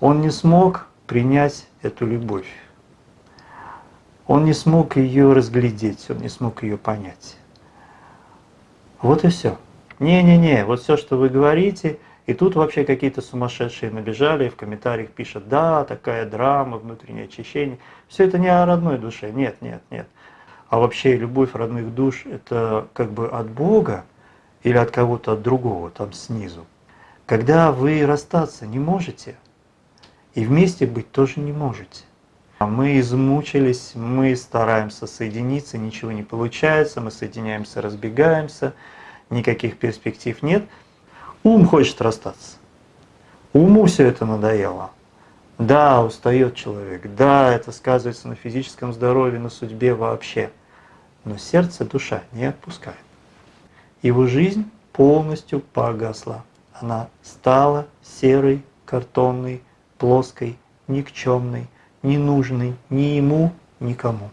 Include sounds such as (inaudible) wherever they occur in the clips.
он не смог принять эту любовь. Он не смог ее разглядеть, он не смог ее понять. Вот и все. Не-не-не, вот все, что вы говорите, и тут вообще какие-то сумасшедшие набежали, в комментариях пишут, да, такая драма, внутреннее очищение. Все это не о родной душе, нет, нет, нет. А вообще любовь родных душ – это как бы от Бога или от кого-то от другого, там снизу. Когда вы расстаться не можете, и вместе быть тоже не можете. Мы измучились, мы стараемся соединиться, ничего не получается, мы соединяемся, разбегаемся, никаких перспектив нет. Ум хочет расстаться. Уму все это надоело. Да, устает человек, да, это сказывается на физическом здоровье, на судьбе вообще. Но сердце, душа не отпускает. Его жизнь полностью погасла. Она стала серой, картонной, плоской, никчемной, ненужной ни ему, никому.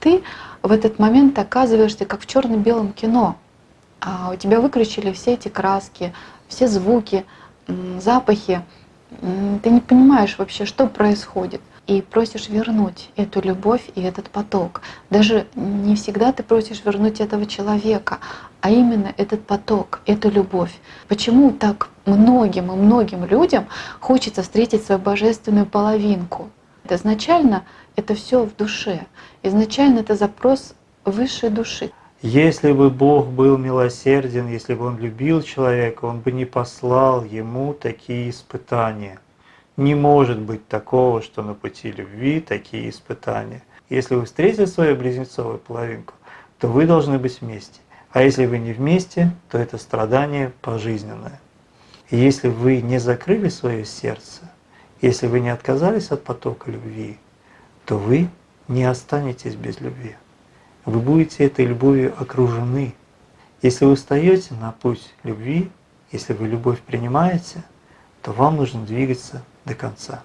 Ты в этот момент оказываешься как в черно-белом кино. А у тебя выключили все эти краски, все звуки, запахи. Ты не понимаешь вообще, что происходит. И просишь вернуть эту любовь и этот поток. Даже не всегда ты просишь вернуть этого человека, а именно этот поток, эту любовь. Почему так многим и многим людям хочется встретить свою божественную половинку? Изначально это все в душе. Изначально это запрос высшей души. Если бы Бог был милосерден, если бы Он любил человека, Он бы не послал ему такие испытания. Не может быть такого, что на пути любви такие испытания. Если вы встретили свою близнецовую половинку, то вы должны быть вместе. А если вы не вместе, то это страдание пожизненное. И если вы не закрыли свое сердце, если вы не отказались от потока любви, то вы не останетесь без любви. Вы будете этой любовью окружены. Если вы встаете на путь любви, если вы любовь принимаете, то вам нужно двигаться до конца.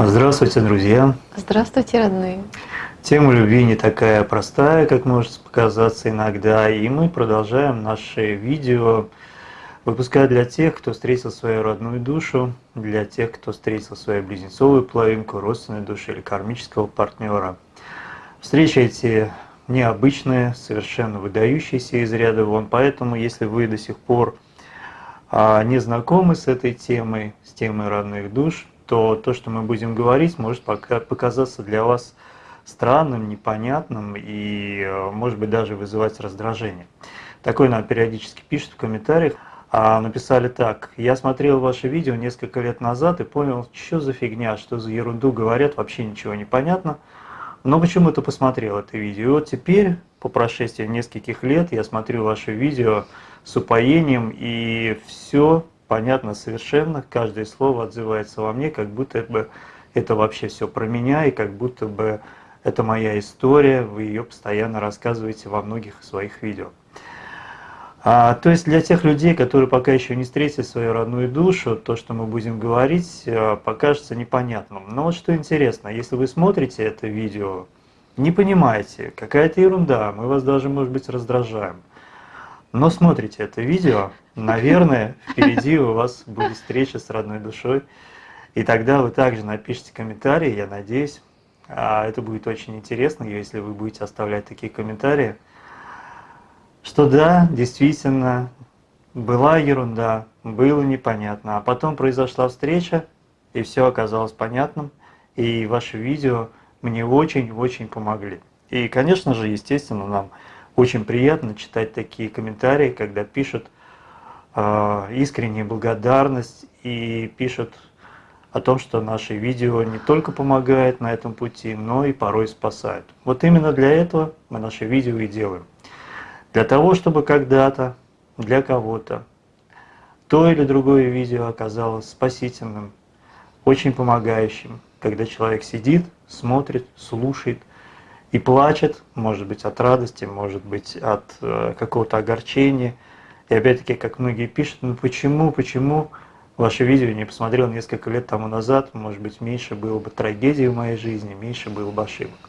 Здравствуйте, друзья! Здравствуйте, родные! Тема любви не такая простая, как может показаться иногда, и мы продолжаем наши видео выпускать для тех, кто встретил свою родную душу, для тех, кто встретил свою близнецовую половинку, родственную душу или кармического партнера. Встречи эти необычные, совершенно выдающиеся из ряда вон, поэтому если вы до сих пор а, не знакомы с этой темой, с темой родных душ, то то, что мы будем говорить, может пока показаться для вас странным, непонятным и, э, может быть, даже вызывать раздражение. Такое нам периодически пишут в комментариях. А написали так, я смотрел ваше видео несколько лет назад и понял, что за фигня, что за ерунду говорят, вообще ничего не понятно. Но почему-то посмотрел это видео. И вот теперь, по прошествии нескольких лет, я смотрю ваше видео с упоением, и все понятно совершенно, каждое слово отзывается во мне, как будто бы это вообще все про меня, и как будто бы это моя история, вы ее постоянно рассказываете во многих своих видео. А, то есть для тех людей, которые пока еще не встретили свою родную душу, то, что мы будем говорить, э, покажется непонятным. Но вот что интересно, если вы смотрите это видео, не понимаете, какая-то ерунда, мы вас даже, может быть, раздражаем, но смотрите это видео, наверное, впереди у вас будет встреча с родной душой, и тогда вы также напишите комментарии, я надеюсь, а это будет очень интересно, если вы будете оставлять такие комментарии, что да, действительно, была ерунда, было непонятно, а потом произошла встреча, и все оказалось понятным, и ваши видео мне очень-очень помогли. И, конечно же, естественно, нам очень приятно читать такие комментарии, когда пишут э, искреннюю благодарность и пишут о том, что наши видео не только помогают на этом пути, но и порой спасают. Вот именно для этого мы наши видео и делаем. Для того, чтобы когда-то для кого-то то или другое видео оказалось спасительным, очень помогающим, когда человек сидит, смотрит, слушает и плачет, может быть от радости, может быть от э, какого-то огорчения. И опять-таки, как многие пишут, ну почему, почему ваше видео не посмотрел несколько лет тому назад, может быть, меньше было бы трагедий в моей жизни, меньше было бы ошибок.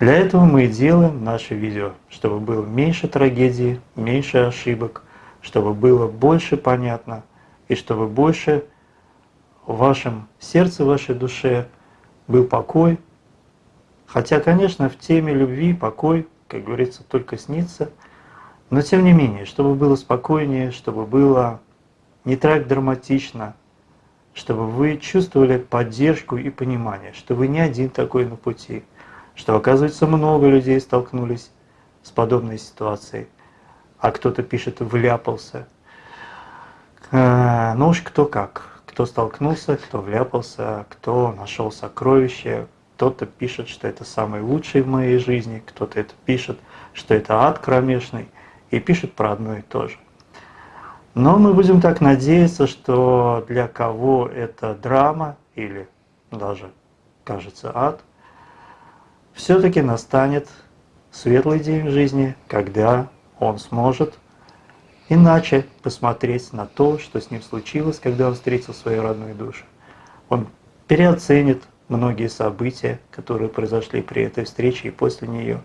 Для этого мы и делаем наши видео, чтобы было меньше трагедий, меньше ошибок, чтобы было больше понятно, и чтобы больше в вашем сердце, в вашей душе был покой. Хотя, конечно, в теме любви покой, как говорится, только снится, но тем не менее, чтобы было спокойнее, чтобы было не так драматично, чтобы вы чувствовали поддержку и понимание, что вы не один такой на пути – что, оказывается, много людей столкнулись с подобной ситуацией, а кто-то пишет «вляпался». Э, ну уж кто как. Кто столкнулся, кто вляпался, кто нашел сокровище, кто-то пишет, что это самый лучший в моей жизни, кто-то это пишет, что это ад кромешный, и пишет про одно и то же. Но мы будем так надеяться, что для кого это драма или даже, кажется, ад – все-таки настанет светлый день в жизни, когда он сможет иначе посмотреть на то, что с ним случилось, когда он встретил свою родную душу. Он переоценит многие события, которые произошли при этой встрече и после нее.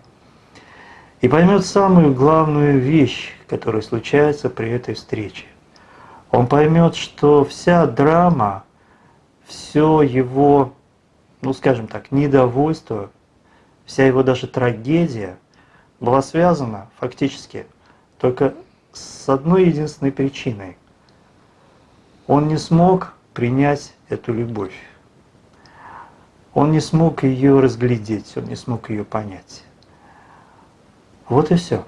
И поймет самую главную вещь, которая случается при этой встрече. Он поймет, что вся драма, все его, ну скажем так, недовольство вся его даже трагедия была связана фактически только с одной единственной причиной. Он не смог принять эту любовь. Он не смог ее разглядеть, он не смог ее понять. Вот и все.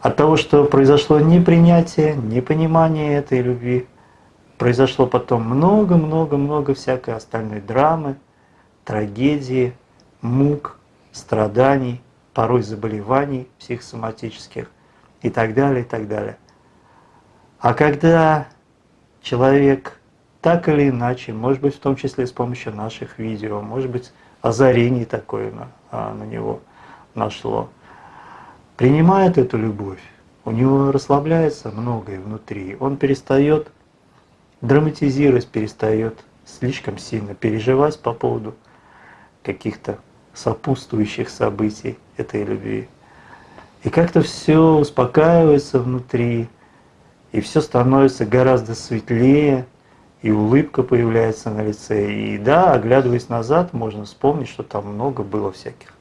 От того, что произошло непринятие, непонимание этой любви, произошло потом много-много-много всякой остальной драмы, трагедии, мук, страданий, порой заболеваний психосоматических и так далее, и так далее. А когда человек так или иначе, может быть, в том числе с помощью наших видео, может быть, озарение такое на, а, на него нашло, принимает эту любовь, у него расслабляется многое внутри, он перестает драматизировать, перестает слишком сильно переживать по поводу каких-то сопутствующих событий этой любви. И как-то все успокаивается внутри, и все становится гораздо светлее, и улыбка появляется на лице. И да, оглядываясь назад, можно вспомнить, что там много было всяких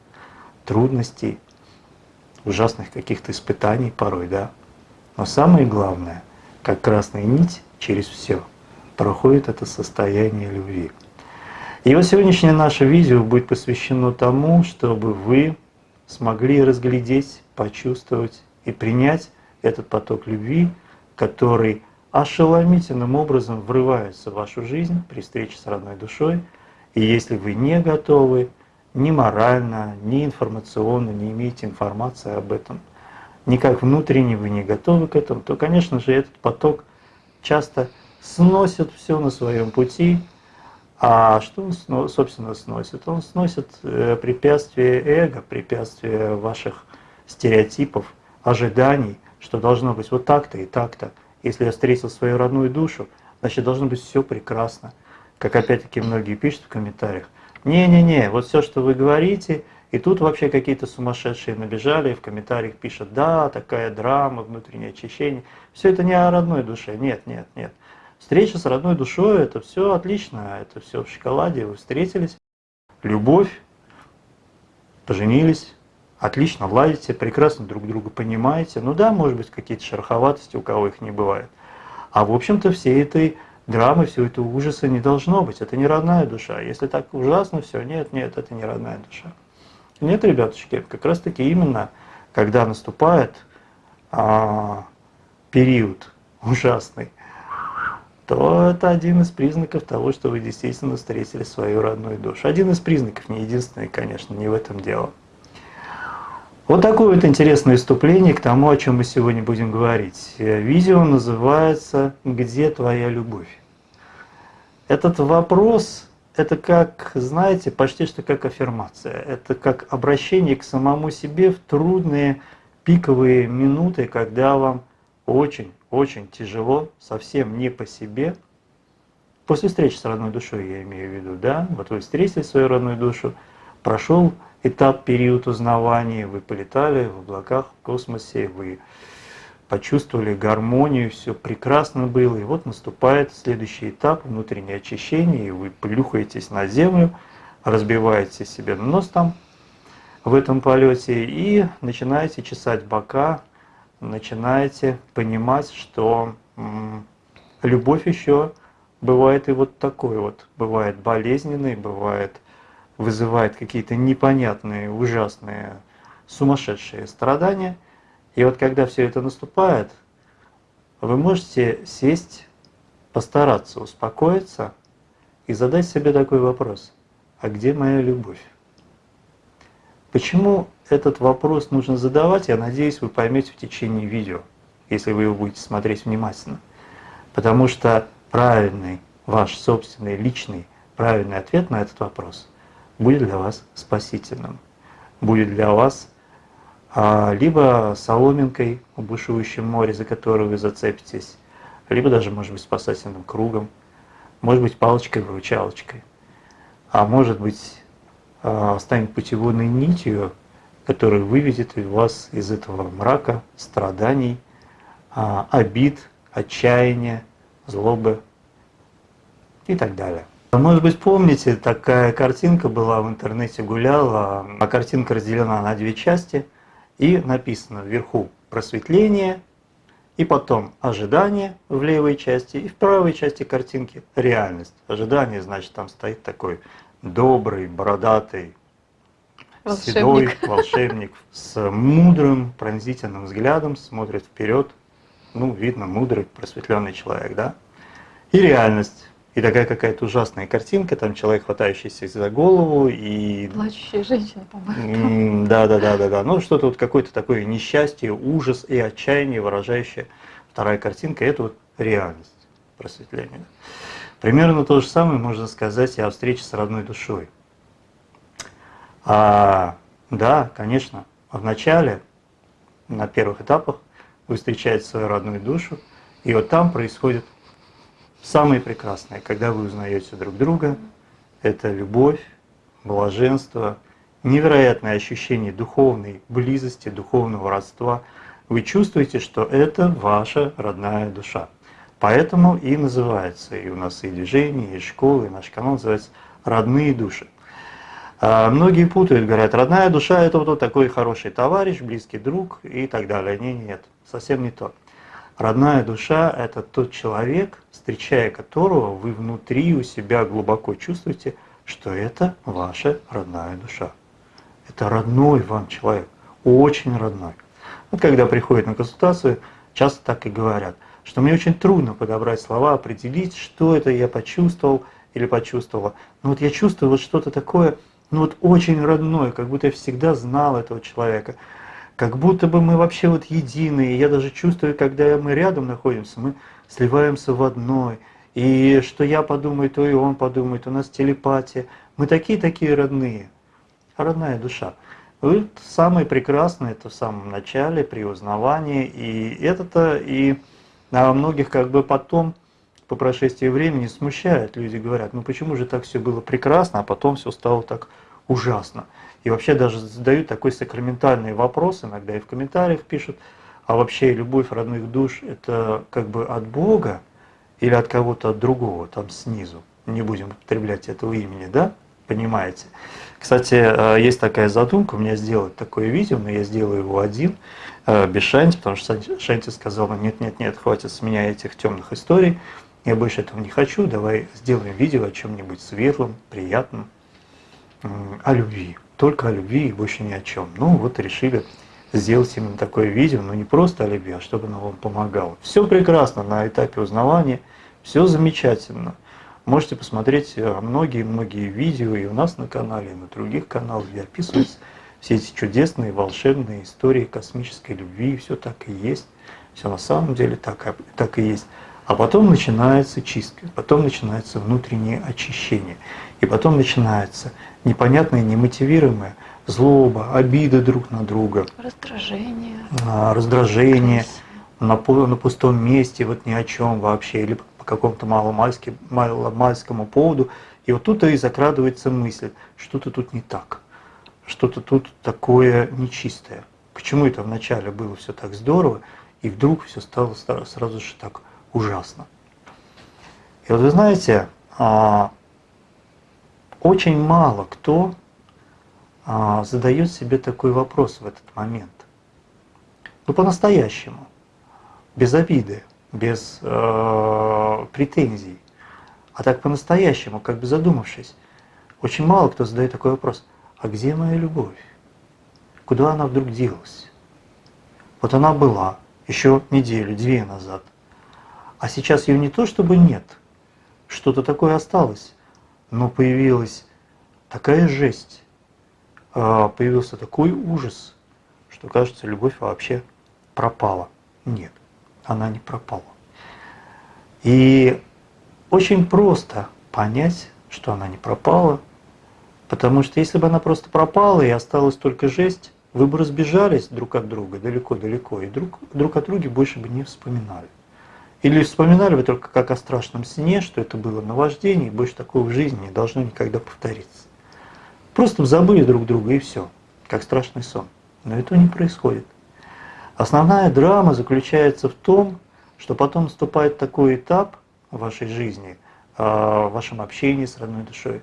трудностей, ужасных каких-то испытаний порой, да. Но самое главное, как красная нить через все проходит это состояние любви. И вот сегодняшнее наше видео будет посвящено тому, чтобы вы смогли разглядеть, почувствовать и принять этот поток любви, который ошеломительным образом врывается в вашу жизнь при встрече с родной душой. И если вы не готовы ни морально, ни информационно, не имеете информации об этом, никак внутренне вы не готовы к этому, то, конечно же, этот поток часто сносит все на своем пути, а что он, собственно, сносит? Он сносит э, препятствия эго, препятствия ваших стереотипов, ожиданий, что должно быть вот так-то и так-то. Если я встретил свою родную душу, значит, должно быть все прекрасно. Как опять-таки многие пишут в комментариях. Не-не-не, вот все, что вы говорите, и тут вообще какие-то сумасшедшие набежали, и в комментариях пишут, да, такая драма, внутреннее очищение. Все это не о родной душе. Нет, нет, нет. Встреча с родной душой – это все отлично, это все в шоколаде, вы встретились, любовь, поженились, отлично ладите, прекрасно друг друга понимаете. Ну да, может быть, какие-то шероховатости, у кого их не бывает. А в общем-то всей этой драмы, всего этого ужаса не должно быть. Это не родная душа. Если так ужасно все, нет, нет, это не родная душа. Нет, ребятушки, как раз таки именно, когда наступает а, период ужасный, то это один из признаков того, что вы действительно встретили свою родную душу. Один из признаков, не единственный, конечно, не в этом дело. Вот такое вот интересное вступление к тому, о чем мы сегодня будем говорить. Видео называется «Где твоя любовь?». Этот вопрос, это как, знаете, почти что как аффирмация. Это как обращение к самому себе в трудные пиковые минуты, когда вам очень-очень тяжело, совсем не по себе. После встречи с родной душой я имею в виду, да, вот вы встретили свою родную душу, прошел этап, период узнавания, вы полетали в облаках, в космосе, вы почувствовали гармонию, все прекрасно было, и вот наступает следующий этап, внутреннее очищение, и вы плюхаетесь на землю, разбиваете себе нос там в этом полете и начинаете чесать бока, начинаете понимать, что любовь еще бывает и вот такой вот, бывает болезненной, бывает вызывает какие-то непонятные, ужасные, сумасшедшие страдания. И вот когда все это наступает, вы можете сесть, постараться успокоиться и задать себе такой вопрос. А где моя любовь? Почему этот вопрос нужно задавать, я надеюсь, вы поймете в течение видео, если вы его будете смотреть внимательно. Потому что правильный, ваш собственный, личный, правильный ответ на этот вопрос будет для вас спасительным, будет для вас а, либо соломинкой в бушующем море, за которую вы зацепитесь, либо даже, может быть, спасательным кругом, может быть, палочкой-выручалочкой, а может быть, а, станет путеводной нитью, которая выведет вас из этого мрака, страданий, а, обид, отчаяния, злобы и так далее. Может быть, помните, такая картинка была в интернете, гуляла, а картинка разделена на две части, и написано вверху «просветление», и потом ожидание в левой части, и в правой части картинки реальность. Ожидание, значит, там стоит такой добрый, бородатый, волшебник. седой волшебник с мудрым, пронзительным взглядом, смотрит вперед. Ну, видно, мудрый, просветленный человек, да? И реальность и такая какая-то ужасная картинка, там человек, хватающийся за голову и... Плачущая женщина, по-моему. Да, да, да, да, да. Ну, что-то вот какое-то такое несчастье, ужас и отчаяние, выражающее вторая картинка, это вот реальность просветления. Примерно то же самое можно сказать и о встрече с родной душой. А, да, конечно, в начале, на первых этапах, вы встречаете свою родную душу, и вот там происходит Самое прекрасное, когда вы узнаете друг друга, это любовь, блаженство, невероятное ощущение духовной близости, духовного родства. Вы чувствуете, что это ваша родная душа. Поэтому и называется, и у нас и движение, и школа, и наш канал называется «Родные души». А многие путают, говорят, родная душа – это вот такой хороший товарищ, близкий друг и так далее. Нет, нет, совсем не то. Родная душа – это тот человек, встречая которого вы внутри у себя глубоко чувствуете, что это ваша родная душа. Это родной вам человек, очень родной. Вот когда приходят на консультацию, часто так и говорят, что мне очень трудно подобрать слова, определить, что это я почувствовал или почувствовала. Но вот я чувствую вот что-то такое, ну вот очень родное, как будто я всегда знал этого человека как будто бы мы вообще вот единые. Я даже чувствую, когда мы рядом находимся, мы сливаемся в одной. И что я подумаю, то и он подумает. У нас телепатия. Мы такие-такие родные. Родная душа. Вот самое прекрасное это в самом начале, при узнавании. И это-то и а многих как бы потом, по прошествии времени, смущает. Люди говорят, ну почему же так все было прекрасно, а потом все стало так ужасно. И вообще даже задают такой сакраментальный вопрос, иногда и в комментариях пишут, а вообще любовь родных душ это как бы от Бога или от кого-то от другого, там снизу. Не будем употреблять этого имени, да? Понимаете? Кстати, э, есть такая задумка у меня сделать такое видео, но я сделаю его один, э, без Шанти, потому что Шанти сказала, нет-нет-нет, хватит с меня этих темных историй, я больше этого не хочу, давай сделаем видео о чем-нибудь светлом, приятном, о любви только о любви и больше ни о чем. Ну вот решили сделать именно такое видео, но не просто о любви, а чтобы оно вам помогало. Все прекрасно на этапе узнавания, все замечательно. Можете посмотреть многие-многие видео и у нас на канале, и на других каналах, где описываются все эти чудесные, волшебные истории космической любви, все так и есть. Все на самом деле так, так и есть. А потом начинается чистка, потом начинается внутреннее очищение. И потом начинается непонятное, немотивируемое злоба, обида друг на друга. Раздражение. А, раздражение. на, на пустом месте, вот ни о чем вообще, или по какому-то маломальскому поводу, и вот тут и закрадывается мысль, что-то тут не так, что-то тут такое нечистое. Почему это вначале было все так здорово, и вдруг все стало сразу же так ужасно. И вот вы знаете, а, очень мало кто а, задает себе такой вопрос в этот момент. Ну, по-настоящему, без обиды, без э, претензий, а так по-настоящему, как бы задумавшись. Очень мало кто задает такой вопрос, а где моя любовь? Куда она вдруг делась? Вот она была еще неделю, две назад, а сейчас ее не то чтобы нет, что-то такое осталось, но появилась такая жесть, а, появился такой ужас, что кажется, любовь вообще пропала. Нет, она не пропала. И очень просто понять, что она не пропала, потому что если бы она просто пропала и осталась только жесть, вы бы разбежались друг от друга далеко-далеко и друг, друг от друга больше бы не вспоминали. Или вспоминали вы только как о страшном сне, что это было наваждение, и больше такого в жизни не должно никогда повториться. Просто забыли друг друга и все, как страшный сон. Но этого не происходит. Основная драма заключается в том, что потом наступает такой этап в вашей жизни, а, в вашем общении с родной душой,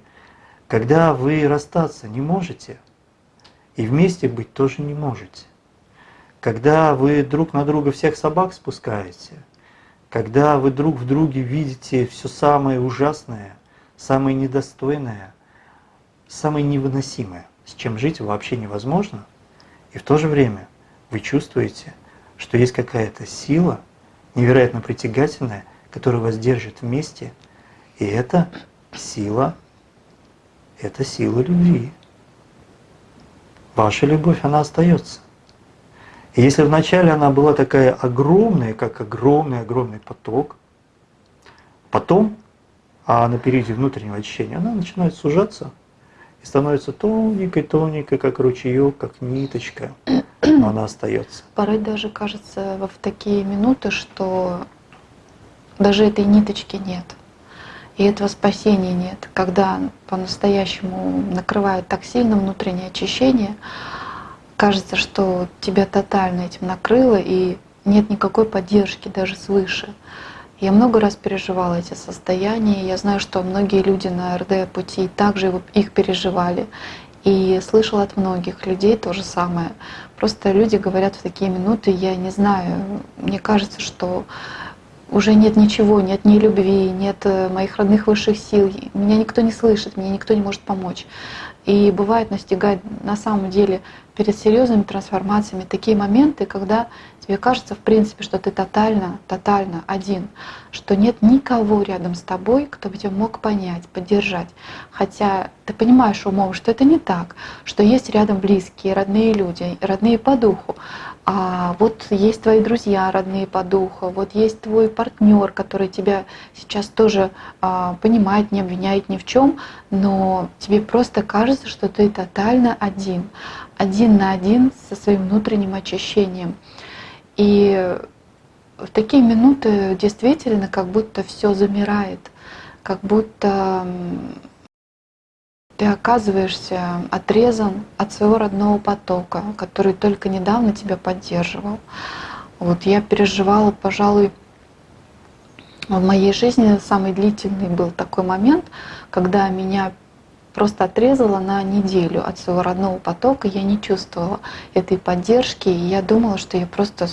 когда вы расстаться не можете и вместе быть тоже не можете. Когда вы друг на друга всех собак спускаете – когда вы друг в друге видите все самое ужасное, самое недостойное, самое невыносимое, с чем жить вообще невозможно, и в то же время вы чувствуете, что есть какая-то сила, невероятно притягательная, которая вас держит вместе, и это сила, это сила любви. Ваша любовь, она остается. И если вначале она была такая огромная, как огромный-огромный поток, потом, а на периоде внутреннего очищения, она начинает сужаться и становится тоненькой-тоненькой, как ручеек, как ниточка, но она остается. Порой даже кажется в такие минуты, что даже этой ниточки нет. И этого спасения нет. Когда по-настоящему накрывает так сильно внутреннее очищение, кажется, что тебя тотально этим накрыло, и нет никакой поддержки даже свыше. Я много раз переживала эти состояния. Я знаю, что многие люди на РД пути также их переживали. И слышала от многих людей то же самое. Просто люди говорят в такие минуты, я не знаю, мне кажется, что уже нет ничего, нет ни любви, нет э, моих родных высших сил, меня никто не слышит, мне никто не может помочь. И бывает настигать на самом деле перед серьезными трансформациями такие моменты, когда тебе кажется, в принципе, что ты тотально, тотально один, что нет никого рядом с тобой, кто бы тебя мог понять, поддержать. Хотя ты понимаешь умом, что это не так, что есть рядом близкие, родные люди, родные по духу, а вот есть твои друзья, родные по духу, вот есть твой партнер, который тебя сейчас тоже а, понимает, не обвиняет ни в чем, но тебе просто кажется, что ты тотально один, один на один со своим внутренним очищением. И в такие минуты действительно как будто все замирает, как будто ты оказываешься отрезан от своего родного потока, который только недавно тебя поддерживал. Вот я переживала, пожалуй, в моей жизни самый длительный был такой момент, когда меня просто отрезала на неделю от своего родного потока, я не чувствовала этой поддержки, и я думала, что я просто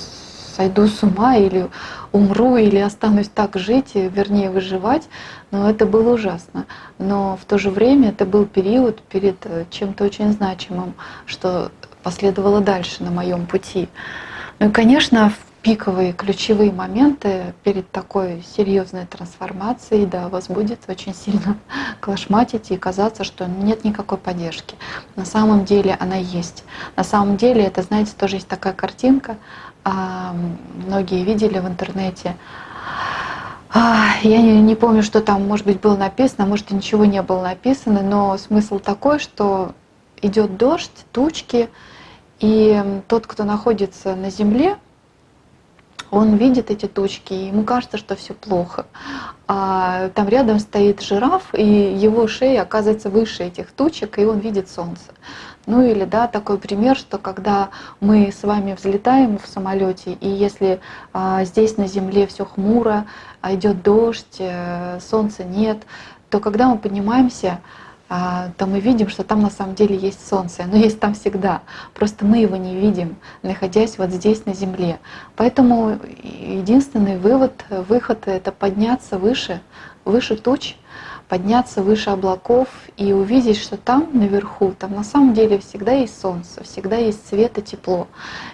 сойду с ума или умру, или останусь так жить, вернее выживать, но это было ужасно. Но в то же время это был период перед э, чем-то очень значимым, что последовало дальше на моем пути. Ну и, конечно, в пиковые ключевые моменты перед такой серьезной трансформацией, да, вас будет очень сильно (laughs) клашматить и казаться, что нет никакой поддержки. На самом деле она есть. На самом деле это, знаете, тоже есть такая картинка, а, многие видели в интернете. А, я не, помню, что там, может быть, было написано, может, и ничего не было написано, но смысл такой, что идет дождь, тучки, и тот, кто находится на земле, он видит эти тучки, и ему кажется, что все плохо. А там рядом стоит жираф, и его шея оказывается выше этих тучек, и он видит солнце. Ну или да, такой пример, что когда мы с вами взлетаем в самолете, и если а, здесь на земле все хмуро, а идет дождь, а, солнца нет, то когда мы поднимаемся, то мы видим, что там на самом деле есть солнце. Оно есть там всегда. Просто мы его не видим, находясь вот здесь на земле. Поэтому единственный вывод, выход — это подняться выше, выше туч, подняться выше облаков и увидеть, что там наверху, там на самом деле всегда есть солнце, всегда есть свет и тепло.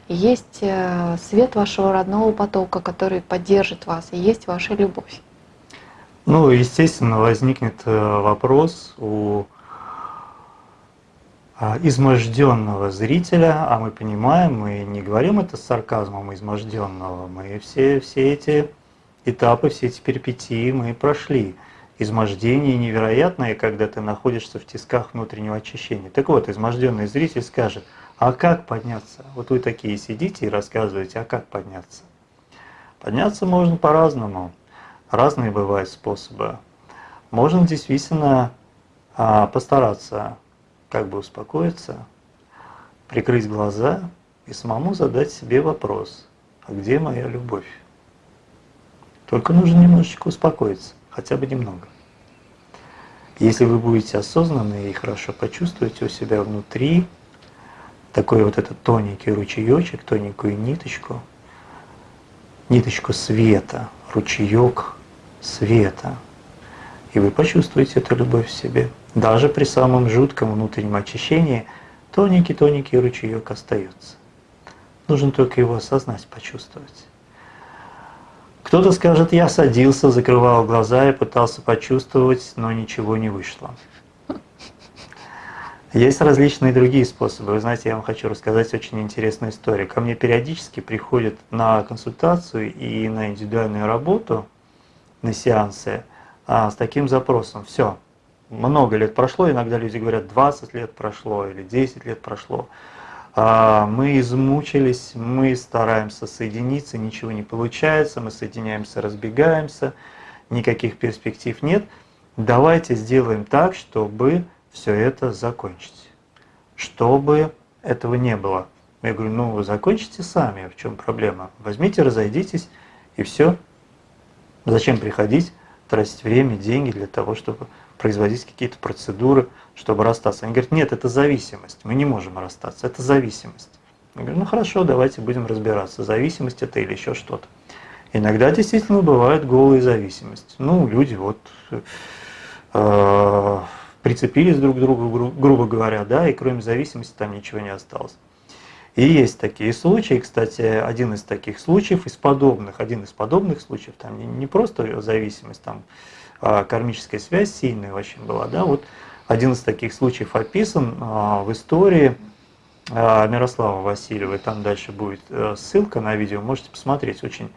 Есть э, свет вашего родного потока, который поддержит вас, и есть ваша любовь. Ну, естественно, возникнет э, вопрос у а, изможденного зрителя, а мы понимаем, мы не говорим это с сарказмом изможденного, мы все, все эти этапы, все эти перипетии мы прошли. Измождение невероятное, когда ты находишься в тисках внутреннего очищения. Так вот, изможденный зритель скажет, а как подняться? Вот вы такие сидите и рассказываете, а как подняться? Подняться можно по-разному. Разные бывают способы. Можно действительно а, постараться как бы успокоиться, прикрыть глаза и самому задать себе вопрос, а где моя любовь? Только нужно немножечко успокоиться, хотя бы немного. Если вы будете осознанны и хорошо почувствуете у себя внутри такой вот этот тоненький ручеечек, тоненькую ниточку, ниточку света, ручеек света. И вы почувствуете эту любовь в себе. Даже при самом жутком внутреннем очищении тоненький-тоненький ручеек остается. Нужно только его осознать, почувствовать. Кто-то скажет, я садился, закрывал глаза и пытался почувствовать, но ничего не вышло. Есть различные другие способы. Вы знаете, я вам хочу рассказать очень интересную историю. Ко мне периодически приходят на консультацию и на индивидуальную работу – на сеансы а, с таким запросом. Все, много лет прошло, иногда люди говорят 20 лет прошло или 10 лет прошло. А, мы измучились, мы стараемся соединиться, ничего не получается, мы соединяемся, разбегаемся, никаких перспектив нет. Давайте сделаем так, чтобы все это закончить, чтобы этого не было. Я говорю, ну закончите сами, в чем проблема? Возьмите, разойдитесь и все, Зачем приходить, тратить время, деньги для того, чтобы производить какие-то процедуры, чтобы расстаться? Они говорят, нет, это зависимость, мы не можем расстаться, это зависимость. Я говорю, ну хорошо, давайте будем разбираться, зависимость это или еще что-то. Иногда действительно бывает голая зависимость. Ну, люди вот э, прицепились друг к другу, гру грубо говоря, да, и кроме зависимости там ничего не осталось. И есть такие случаи, кстати, один из таких случаев, из подобных, один из подобных случаев, там не, просто зависимость, там а кармическая связь сильная очень была, да, вот один из таких случаев описан а, в истории а, Мирослава Васильева, и там дальше будет а, ссылка на видео, можете посмотреть, очень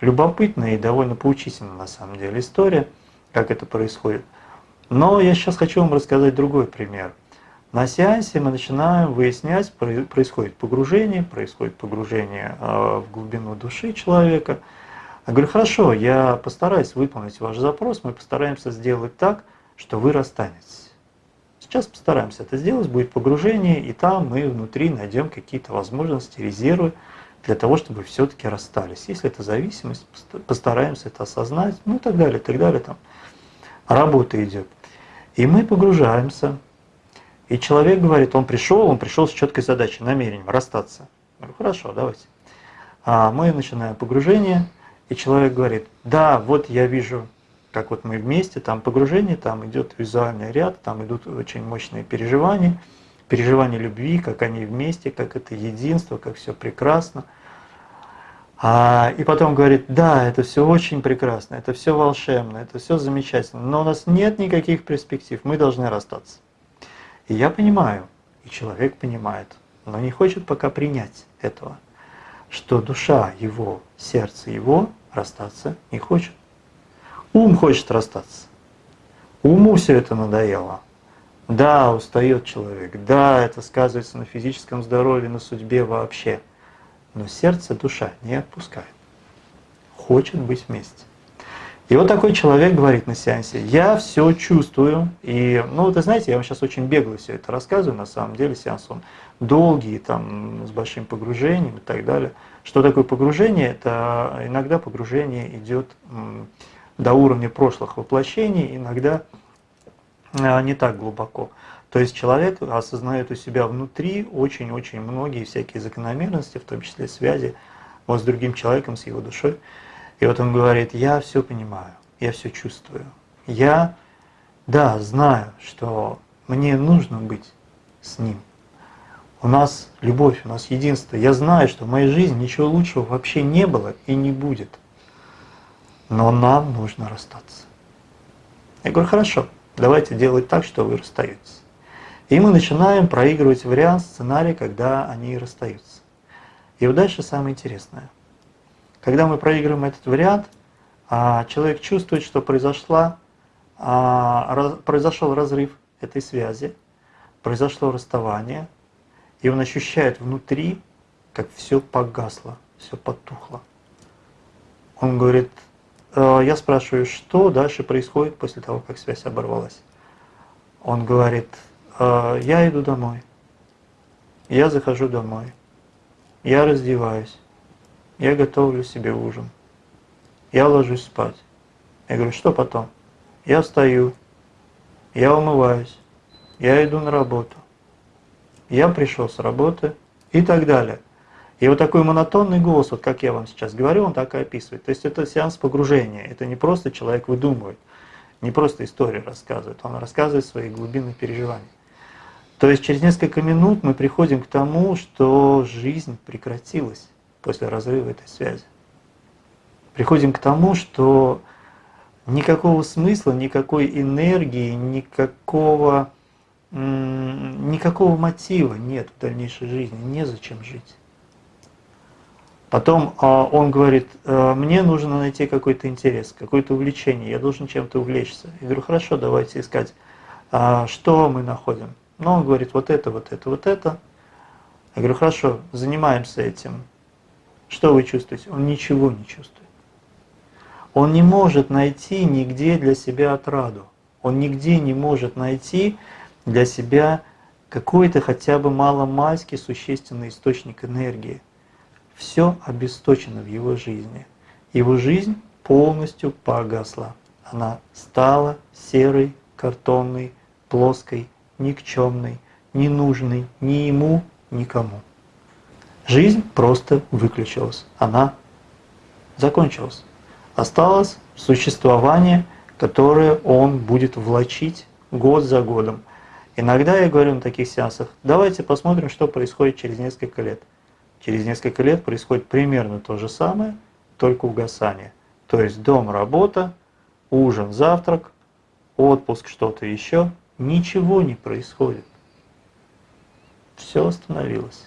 любопытная и довольно поучительная на самом деле история, как это происходит. Но я сейчас хочу вам рассказать другой пример – на сеансе мы начинаем выяснять, происходит погружение, происходит погружение а, в глубину души человека. Я говорю, хорошо, я постараюсь выполнить ваш запрос, мы постараемся сделать так, что вы расстанетесь. Сейчас постараемся это сделать, будет погружение, и там мы внутри найдем какие-то возможности, резервы для того, чтобы все-таки расстались. Если это зависимость, постараемся это осознать, ну и так далее, и так далее. Там работа идет. И мы погружаемся и человек говорит, он пришел, он пришел с четкой задачей, намерением расстаться. Я говорю, хорошо, давайте. А мы начинаем погружение, и человек говорит, да, вот я вижу, как вот мы вместе, там погружение, там идет визуальный ряд, там идут очень мощные переживания, переживания любви, как они вместе, как это единство, как все прекрасно. А, и потом говорит, да, это все очень прекрасно, это все волшебно, это все замечательно, но у нас нет никаких перспектив, мы должны расстаться. И я понимаю, и человек понимает, но не хочет пока принять этого, что душа его, сердце его расстаться не хочет. Ум хочет расстаться. Уму все это надоело. Да, устает человек, да, это сказывается на физическом здоровье, на судьбе вообще. Но сердце, душа не отпускает. хочет быть вместе. И вот такой человек говорит на сеансе, я все чувствую, и, ну, вы знаете, я вам сейчас очень бегло все это рассказываю, на самом деле сеанс он долгий, там, с большим погружением и так далее. Что такое погружение? Это иногда погружение идет до уровня прошлых воплощений, иногда а, не так глубоко. То есть человек осознает у себя внутри очень-очень многие всякие закономерности, в том числе связи вот с другим человеком, с его душой. И вот он говорит, я все понимаю, я все чувствую. Я, да, знаю, что мне нужно быть с ним. У нас любовь, у нас единство. Я знаю, что в моей жизни ничего лучшего вообще не было и не будет. Но нам нужно расстаться. Я говорю, хорошо, давайте делать так, что вы расстаетесь. И мы начинаем проигрывать вариант, сценарий, когда они расстаются. И вот дальше самое интересное. Когда мы проигрываем этот вариант, а, человек чувствует, что произошла, а, произошел разрыв этой связи, произошло расставание, и он ощущает внутри, как все погасло, все потухло. Он говорит, «Э, я спрашиваю, что дальше происходит после того, как связь оборвалась. Он говорит, «Э, я иду домой, я захожу домой, я раздеваюсь, я готовлю себе ужин, я ложусь спать. Я говорю, что потом? Я встаю, я умываюсь, я иду на работу, я пришел с работы и так далее. И вот такой монотонный голос, вот как я вам сейчас говорю, он так и описывает. То есть это сеанс погружения, это не просто человек выдумывает, не просто историю рассказывает, он рассказывает свои глубинные переживания. То есть через несколько минут мы приходим к тому, что жизнь прекратилась после разрыва этой связи. Приходим к тому, что никакого смысла, никакой энергии, никакого, никакого мотива нет в дальнейшей жизни, незачем жить. Потом а, он говорит, «Э, мне нужно найти какой-то интерес, какое-то увлечение, я должен чем-то увлечься. Я говорю, хорошо, давайте искать, а, что мы находим. Но он говорит, вот это, вот это, вот это. Я говорю, хорошо, занимаемся этим. Что вы чувствуете? Он ничего не чувствует. Он не может найти нигде для себя отраду. Он нигде не может найти для себя какой-то хотя бы маломальский существенный источник энергии. Все обесточено в его жизни. Его жизнь полностью погасла. Она стала серой, картонной, плоской, никчемной, ненужной ни ему, никому. Жизнь просто выключилась, она закончилась. Осталось существование, которое он будет влачить год за годом. Иногда я говорю на таких сеансах, давайте посмотрим, что происходит через несколько лет. Через несколько лет происходит примерно то же самое, только угасание. То есть дом, работа, ужин, завтрак, отпуск, что-то еще. Ничего не происходит. Все остановилось.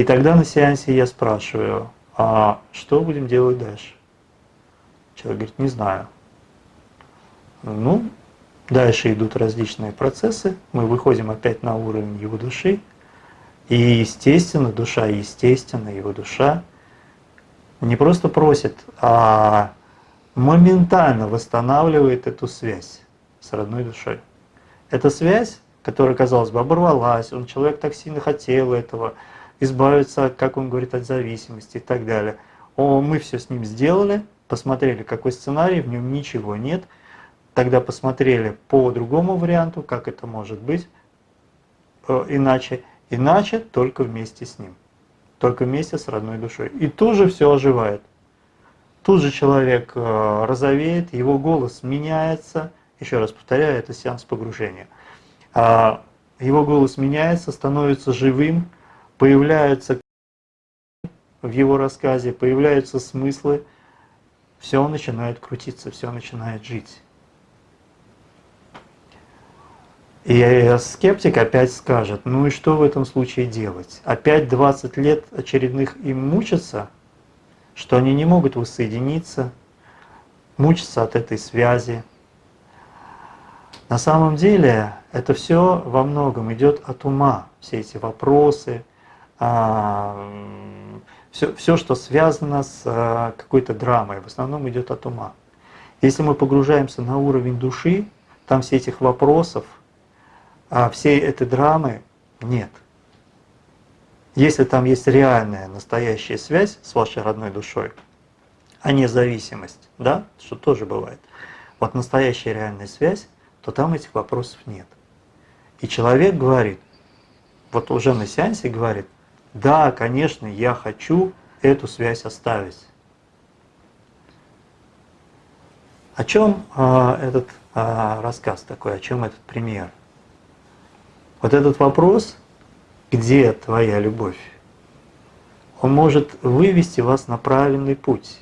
И тогда на сеансе я спрашиваю, а что будем делать дальше? Человек говорит, не знаю. Ну, дальше идут различные процессы, мы выходим опять на уровень его души, и естественно, душа, естественно, его душа не просто просит, а моментально восстанавливает эту связь с родной душой. Эта связь, которая, казалось бы, оборвалась, он человек так сильно хотел этого, избавиться, как он говорит, от зависимости и так далее. О, мы все с ним сделали, посмотрели, какой сценарий, в нем ничего нет. Тогда посмотрели по другому варианту, как это может быть э, иначе. Иначе только вместе с ним, только вместе с родной душой. И тут же все оживает. Тут же человек э, розовеет, его голос меняется. Еще раз повторяю, это сеанс погружения. А, его голос меняется, становится живым, появляются в его рассказе, появляются смыслы, все начинает крутиться, все начинает жить. И скептик опять скажет, ну и что в этом случае делать? Опять 20 лет очередных им мучиться, что они не могут воссоединиться, мучиться от этой связи. На самом деле это все во многом идет от ума, все эти вопросы, все, все, что связано с а, какой-то драмой, в основном идет от ума. Если мы погружаемся на уровень души, там все этих вопросов, а всей этой драмы нет. Если там есть реальная, настоящая связь с вашей родной душой, а не зависимость, да, что тоже бывает, вот настоящая реальная связь, то там этих вопросов нет. И человек говорит, вот уже на сеансе говорит, да, конечно, я хочу эту связь оставить. О чем а, этот а, рассказ такой, о чем этот пример? Вот этот вопрос, где твоя любовь, он может вывести вас на правильный путь.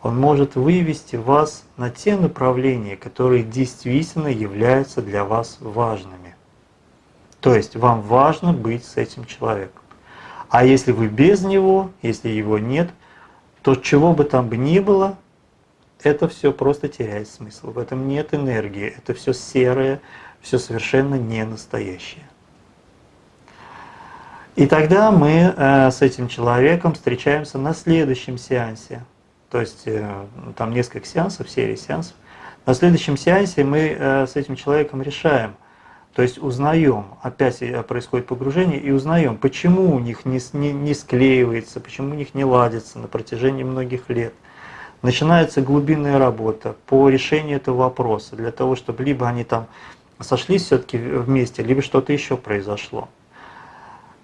Он может вывести вас на те направления, которые действительно являются для вас важными. То есть вам важно быть с этим человеком. А если вы без него, если его нет, то чего бы там бы ни было, это все просто теряет смысл. В этом нет энергии, это все серое, все совершенно не настоящее. И тогда мы э, с этим человеком встречаемся на следующем сеансе. То есть э, там несколько сеансов, серии сеансов. На следующем сеансе мы э, с этим человеком решаем – то есть узнаем, опять происходит погружение, и узнаем, почему у них не, не, не склеивается, почему у них не ладится на протяжении многих лет. Начинается глубинная работа по решению этого вопроса, для того, чтобы либо они там сошлись все-таки вместе, либо что-то еще произошло.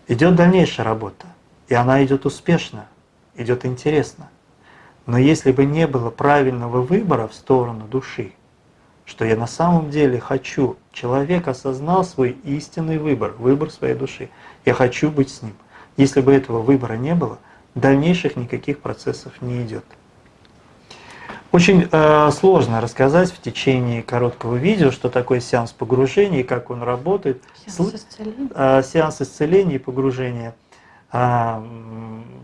Идет дальнейшая работа, и она идет успешно, идет интересно. Но если бы не было правильного выбора в сторону души, что я на самом деле хочу. Человек осознал свой истинный выбор, выбор своей души. Я хочу быть с ним. Если бы этого выбора не было, дальнейших никаких процессов не идет. Очень э, сложно рассказать в течение короткого видео, что такое сеанс погружения и как он работает. Сеанс исцеления, э, сеанс исцеления и погружения. А,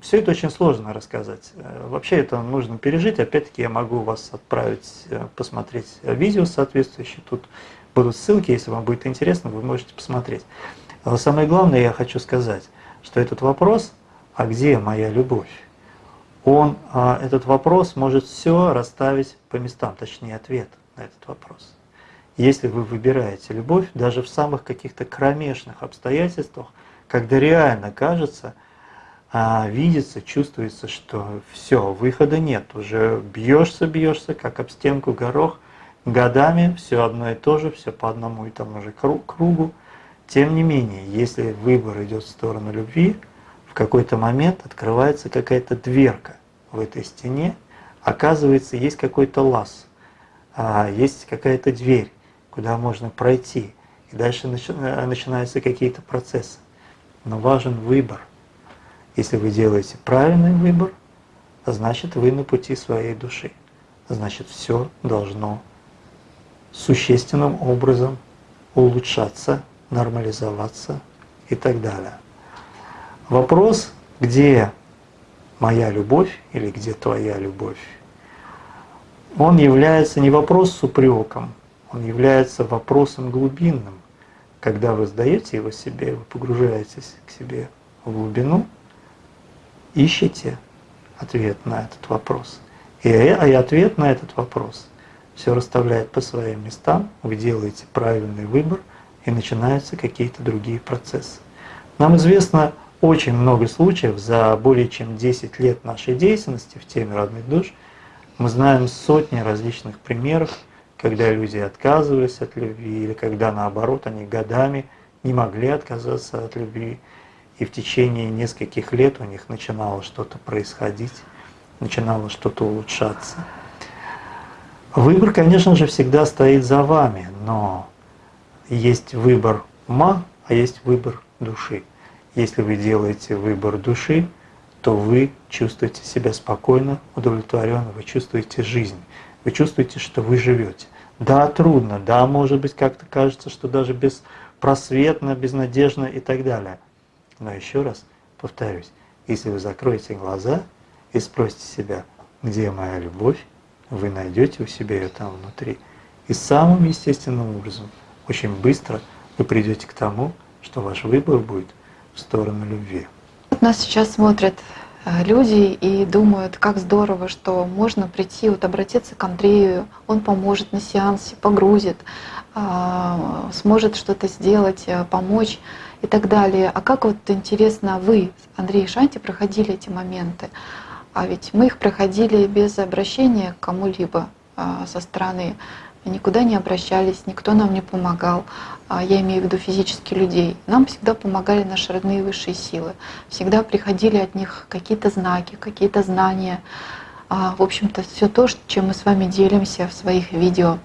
все это очень сложно рассказать. Э, вообще это нужно пережить. Опять-таки я могу вас отправить э, посмотреть видео соответствующее. Тут будут ссылки, если вам будет интересно, вы можете посмотреть. Но самое главное я хочу сказать, что этот вопрос, а где моя любовь? Он, а, этот вопрос может все расставить по местам, точнее ответ на этот вопрос. Если вы выбираете любовь, даже в самых каких-то кромешных обстоятельствах, когда реально кажется, а, видится, чувствуется, что все, выхода нет, уже бьешься, бьешься, как об стенку горох, годами все одно и то же, все по одному и тому же кругу. Тем не менее, если выбор идет в сторону любви, в какой-то момент открывается какая-то дверка в этой стене, оказывается, есть какой-то лаз, а, есть какая-то дверь, куда можно пройти, и дальше начинаются какие-то процессы но важен выбор. Если вы делаете правильный выбор, значит вы на пути своей души. Значит все должно существенным образом улучшаться, нормализоваться и так далее. Вопрос, где моя любовь или где твоя любовь, он является не вопрос с упреком, он является вопросом глубинным. Когда вы сдаете его себе, вы погружаетесь к себе в глубину, ищите ответ на этот вопрос. И ответ на этот вопрос все расставляет по своим местам, вы делаете правильный выбор, и начинаются какие-то другие процессы. Нам известно очень много случаев за более чем 10 лет нашей деятельности в теме родных душ. Мы знаем сотни различных примеров, когда люди отказывались от любви, или когда наоборот они годами не могли отказаться от любви, и в течение нескольких лет у них начинало что-то происходить, начинало что-то улучшаться. Выбор, конечно же, всегда стоит за вами, но есть выбор ума, а есть выбор души. Если вы делаете выбор души, то вы чувствуете себя спокойно, удовлетворенно, вы чувствуете жизнь, вы чувствуете, что вы живете. Да, трудно, да, может быть, как-то кажется, что даже беспросветно, безнадежно и так далее. Но еще раз повторюсь, если вы закроете глаза и спросите себя, где моя любовь, вы найдете у себя ее там внутри. И самым естественным образом, очень быстро вы придете к тому, что ваш выбор будет в сторону любви. Нас сейчас смотрят э, люди и думают, как здорово, что можно прийти, вот обратиться к Андрею, он поможет на сеансе, погрузит, а, сможет что-то сделать, э, помочь и так далее. А как вот интересно вы, Андрей и Шанти, проходили эти моменты? А ведь мы их проходили без обращения к кому-либо а, со стороны. Никуда не обращались, никто нам не помогал. А, я имею в виду физически людей. Нам всегда помогали наши родные высшие силы. Всегда приходили от них какие-то знаки, какие-то знания. А, в общем-то, все то, чем мы с вами делимся в своих видео.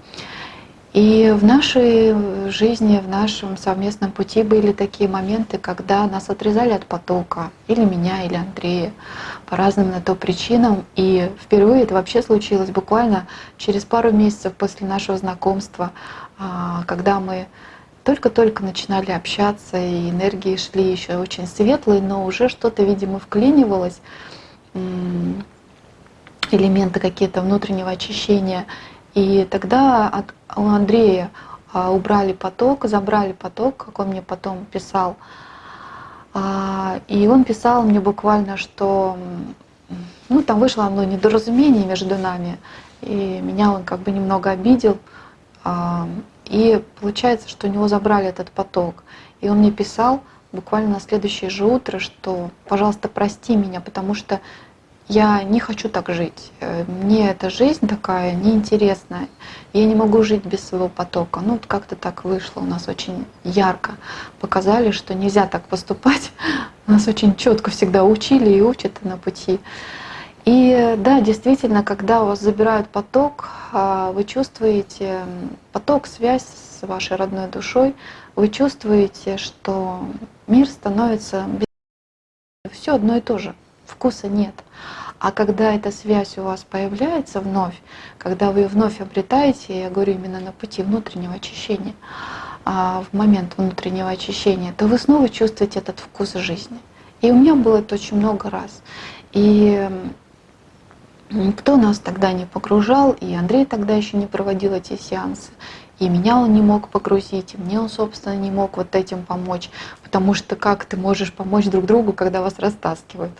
И в нашей жизни, в нашем совместном пути были такие моменты, когда нас отрезали от потока, или меня, или Андрея, по разным на то причинам. И впервые это вообще случилось буквально через пару месяцев после нашего знакомства, а, когда мы только-только начинали общаться, и энергии шли еще очень светлые, но уже что-то, видимо, вклинивалось, элементы какие-то внутреннего очищения. И тогда от, у Андрея а, убрали поток, забрали поток, как он мне потом писал. А, и он писал мне буквально, что ну, там вышло одно недоразумение между нами, и меня он как бы немного обидел. А, и получается, что у него забрали этот поток. И он мне писал буквально на следующее же утро, что, пожалуйста, прости меня, потому что я не хочу так жить. Э, мне эта жизнь такая неинтересная. Я не могу жить без своего потока. Ну, вот как-то так вышло. У нас очень ярко показали, что нельзя так поступать. (laughs) Нас очень четко всегда учили и учат на пути. И да, действительно, когда у вас забирают поток, а, вы чувствуете поток, связь с вашей родной душой, вы чувствуете, что мир становится все одно и то же вкуса нет. А когда эта связь у вас появляется вновь, когда вы вновь обретаете, я говорю именно на пути внутреннего очищения, а в момент внутреннего очищения, то вы снова чувствуете этот вкус жизни. И у меня было это очень много раз. И никто нас тогда не погружал, и Андрей тогда еще не проводил эти сеансы. И меня он не мог погрузить, и мне он, собственно, не мог вот этим помочь. Потому что как ты можешь помочь друг другу, когда вас растаскивают?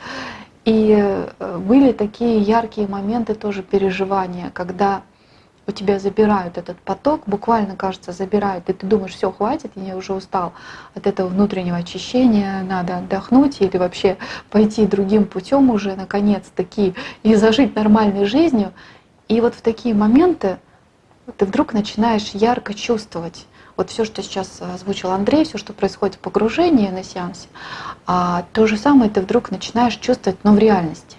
И э, были такие яркие моменты тоже переживания, когда у тебя забирают этот поток, буквально, кажется, забирают, и ты думаешь, все, хватит, я уже устал от этого внутреннего очищения, надо отдохнуть или вообще пойти другим путем уже, наконец-таки, и зажить нормальной жизнью. И вот в такие моменты ты вдруг начинаешь ярко чувствовать вот все, что сейчас озвучил Андрей, все, что происходит в погружении на сеансе, а то же самое ты вдруг начинаешь чувствовать, но в реальности.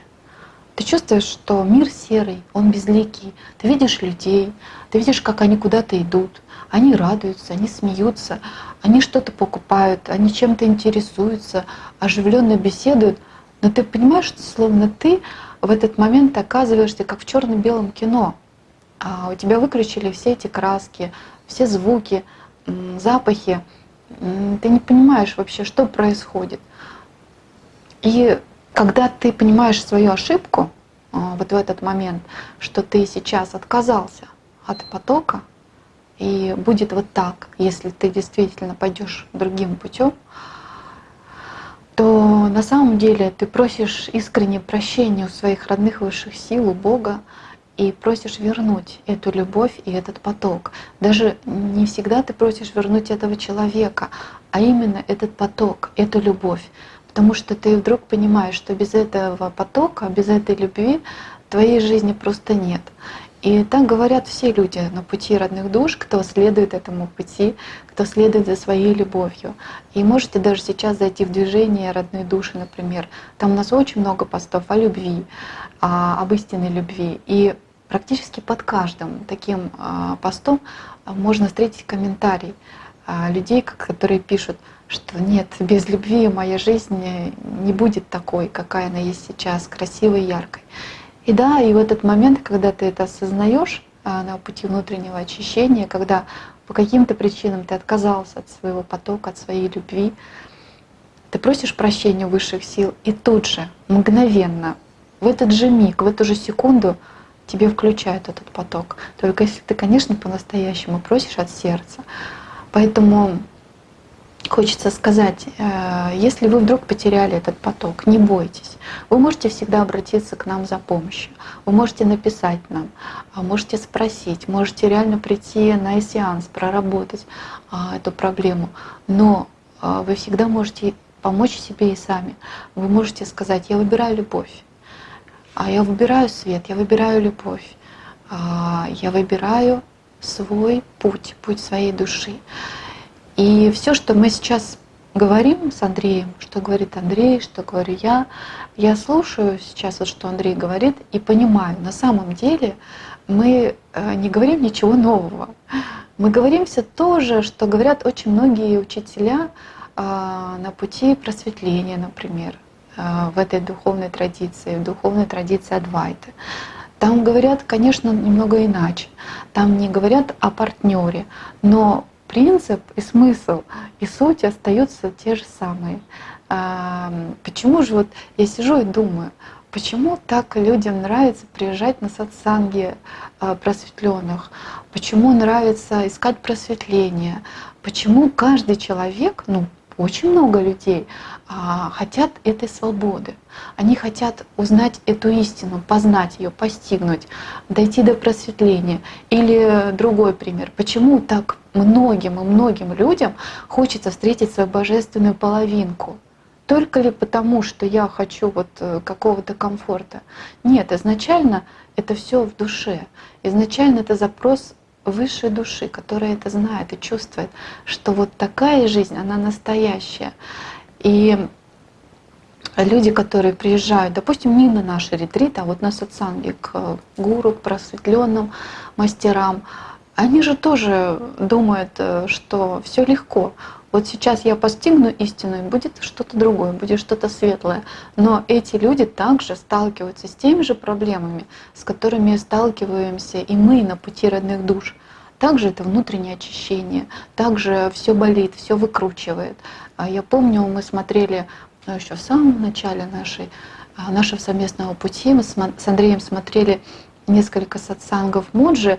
Ты чувствуешь, что мир серый, он безликий. Ты видишь людей, ты видишь, как они куда-то идут. Они радуются, они смеются, они что-то покупают, они чем-то интересуются, оживленно беседуют. Но ты понимаешь, что словно ты в этот момент оказываешься как в черно-белом кино. А у тебя выключили все эти краски, все звуки, запахи. Ты не понимаешь вообще, что происходит. И когда ты понимаешь свою ошибку, а, вот в этот момент, что ты сейчас отказался от потока, и будет вот так, если ты действительно пойдешь другим путем, то на самом деле ты просишь искренне прощения у своих родных высших сил, у Бога, и просишь вернуть эту любовь и этот поток. Даже не всегда ты просишь вернуть этого человека, а именно этот поток, эту любовь. Потому что ты вдруг понимаешь, что без этого потока, без этой любви твоей жизни просто нет. И так говорят все люди на пути родных душ, кто следует этому пути, кто следует за своей любовью. И можете даже сейчас зайти в движение родной души, например. Там у нас очень много постов о любви, об истинной любви. И практически под каждым таким а, постом можно встретить комментарий а, людей, которые пишут, что нет, без любви моя жизнь не будет такой, какая она есть сейчас, красивой и яркой. И да, и в этот момент, когда ты это осознаешь а, на пути внутреннего очищения, когда по каким-то причинам ты отказался от своего потока, от своей любви, ты просишь прощения высших сил, и тут же, мгновенно, в этот же миг, в эту же секунду тебе включают этот поток. Только если ты, конечно, по-настоящему просишь от сердца. Поэтому хочется сказать, э, если вы вдруг потеряли этот поток, не бойтесь. Вы можете всегда обратиться к нам за помощью. Вы можете написать нам, а можете спросить, можете реально прийти на сеанс, проработать а, эту проблему. Но а, вы всегда можете помочь себе и сами. Вы можете сказать, я выбираю любовь, а я выбираю свет, я выбираю любовь, я выбираю свой путь, путь своей души. И все, что мы сейчас говорим с Андреем, что говорит Андрей, что говорю я, я слушаю сейчас, вот что Андрей говорит, и понимаю, на самом деле мы э, не говорим ничего нового. Мы говорим все то же, что говорят очень многие учителя а, на пути просветления, например, а, в этой духовной традиции, в духовной традиции Адвайты. Там говорят, конечно, немного иначе. Там не говорят о партнере, но принцип и смысл и суть остаются те же самые. А, почему же вот я сижу и думаю, почему так людям нравится приезжать на сатсанги а, просветленных, почему нравится искать просветление, почему каждый человек, ну очень много людей хотят этой свободы. Они хотят узнать эту истину, познать ее, постигнуть, дойти до просветления. Или другой пример. Почему так многим и многим людям хочется встретить свою божественную половинку? Только ли потому, что я хочу вот э, какого-то комфорта? Нет, изначально это все в душе. Изначально это запрос высшей души, которая это знает и чувствует, что вот такая жизнь, она настоящая. И люди, которые приезжают, допустим, не на наши ретриты, а вот на сатсанги к гуру, к просветленным мастерам, они же тоже думают, э, что все легко. Вот сейчас я постигну истину, и будет что-то другое, будет что-то светлое. Но эти люди также сталкиваются с теми же проблемами, с которыми сталкиваемся и мы на пути родных душ. Также это внутреннее очищение, также все болит, все выкручивает. А я помню, мы смотрели ну, еще в самом начале нашей, а, нашего совместного пути, мы с Андреем смотрели несколько сатсангов Муджи,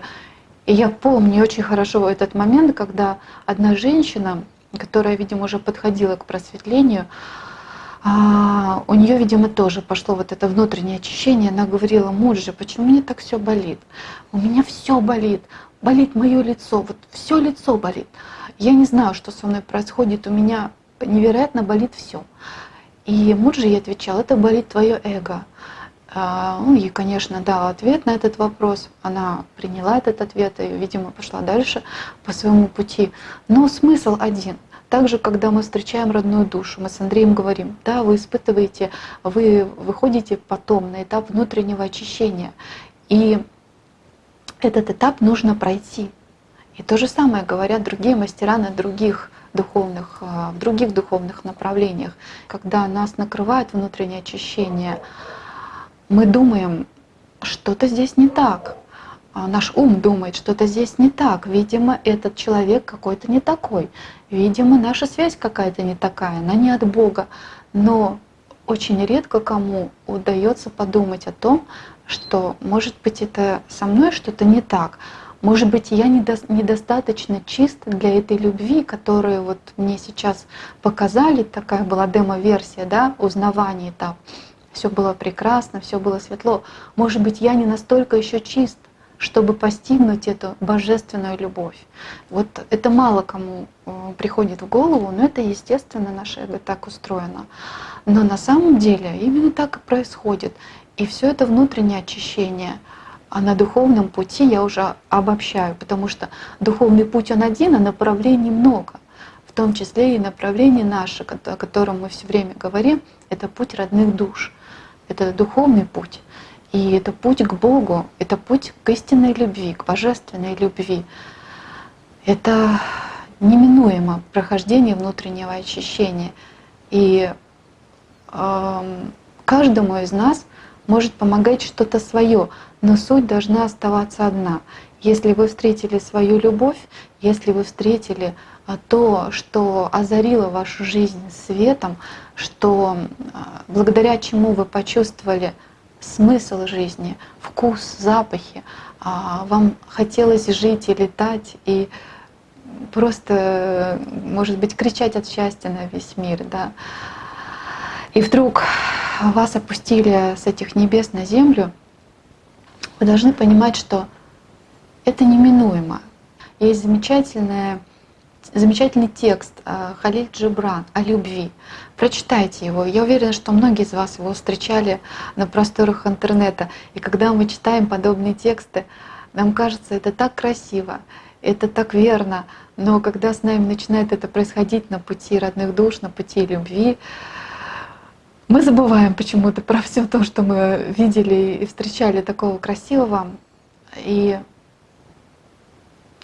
и я помню очень хорошо этот момент, когда одна женщина, которая, видимо, уже подходила к просветлению, а, у нее, видимо, тоже пошло вот это внутреннее очищение. Она говорила, муж почему мне так все болит? У меня все болит, болит мое лицо, вот все лицо болит. Я не знаю, что со мной происходит, у меня невероятно болит все. И муж ей отвечал, это болит твое эго. А, ну и, конечно, дал ответ на этот вопрос. Она приняла этот ответ и, видимо, пошла дальше по своему пути. Но смысл один. Также, когда мы встречаем родную душу, мы с Андреем говорим, да, вы испытываете, вы выходите потом на этап внутреннего очищения. И этот этап нужно пройти. И то же самое говорят другие мастера на других духовных, а, в других духовных направлениях. Когда нас накрывает внутреннее очищение, мы думаем, что-то здесь не так. А наш ум думает, что-то здесь не так. Видимо, этот человек какой-то не такой. Видимо, наша связь какая-то не такая, она не от Бога. Но очень редко кому удается подумать о том, что, может быть, это со мной что-то не так. Может быть, я недостаточно чист для этой любви, которую вот мне сейчас показали, такая была демо-версия, да, узнавание этап все было прекрасно, все было светло. Может быть, я не настолько еще чист, чтобы постигнуть эту божественную любовь. Вот это мало кому э, приходит в голову, но это естественно, наше эго так устроено. Но на самом деле именно так и происходит. И все это внутреннее очищение. А на духовном пути я уже обобщаю, потому что духовный путь он один, а направлений много. В том числе и направление наше, о котором мы все время говорим, это путь родных душ это духовный путь. И это путь к Богу, это путь к истинной любви, к божественной любви. Это неминуемо прохождение внутреннего очищения. И э, каждому из нас может помогать что-то свое, но суть должна оставаться одна. Если вы встретили свою любовь, если вы встретили а, то, что озарило вашу жизнь светом, что а, благодаря чему вы почувствовали смысл жизни, вкус, запахи, а, вам хотелось жить и летать, и просто, может быть, кричать от счастья на весь мир, да. И вдруг вас опустили с этих небес на землю, вы должны понимать, что это неминуемо. Есть замечательная, замечательный текст э, Халиль Джибран о любви. Прочитайте его. Я уверена, что многие из вас его встречали на просторах интернета. И когда мы читаем подобные тексты, нам кажется, это так красиво, это так верно. Но когда с нами начинает это происходить на пути родных душ, на пути любви, мы забываем почему-то про все то, что мы видели и встречали такого красивого, и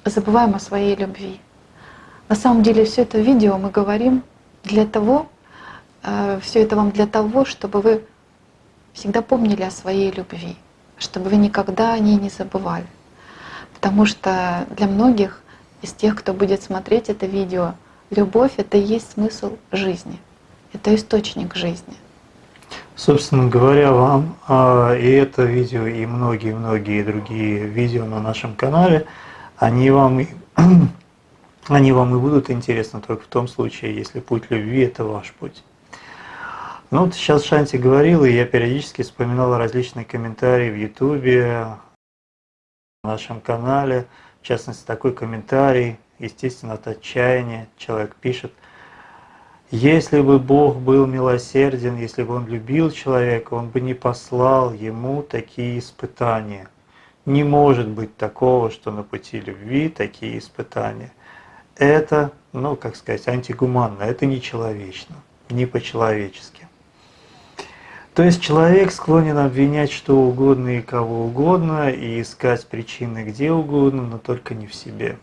забываем о своей любви. На самом деле все это видео мы говорим для того, э, все это вам для того, чтобы вы всегда помнили о своей любви, чтобы вы никогда о ней не забывали. Потому что для многих из тех, кто будет смотреть это видео, любовь — это и есть смысл жизни, это источник жизни. Собственно говоря, вам а, и это видео, и многие-многие другие видео на нашем канале, они вам, (clears throat) они вам и будут интересны только в том случае, если путь любви – это ваш путь. Ну вот сейчас Шанти говорил, и я периодически вспоминал различные комментарии в Ютубе, на нашем канале, в частности такой комментарий, естественно, от отчаяния, человек пишет – если бы Бог был милосерден, если бы Он любил человека, Он бы не послал ему такие испытания. Не может быть такого, что на пути любви такие испытания. Это, ну, как сказать, антигуманно, это нечеловечно, не по-человечески. То есть человек склонен обвинять что угодно и кого угодно, и искать причины где угодно, но только не в себе.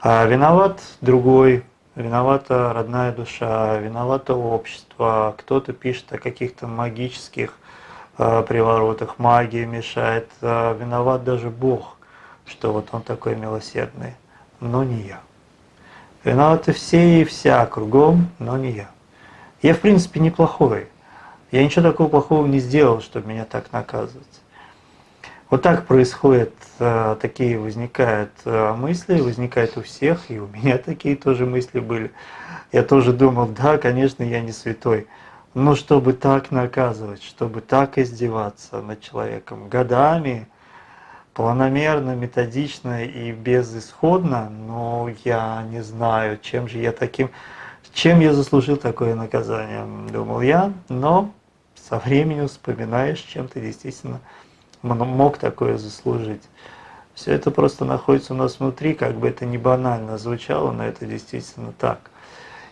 А виноват другой, виновата родная душа, виновато общество, кто-то пишет о каких-то магических э, приворотах, магия мешает, э, виноват даже Бог, что вот Он такой милосердный, но не я. Виноваты все и вся кругом, но не я. Я в принципе неплохой, я ничего такого плохого не сделал, чтобы меня так наказывать. Вот так происходит, э, такие возникают э, мысли, возникают у всех, и у меня (laughs) такие тоже мысли были. Я тоже думал, да, конечно, я не святой, но чтобы так наказывать, чтобы так издеваться над человеком годами, планомерно, методично и безысходно, но я не знаю, чем же я таким, чем я заслужил такое наказание, думал я, но со временем вспоминаешь, чем ты действительно мог такое заслужить. Все это просто находится у нас внутри, как бы это не банально звучало, но это действительно так.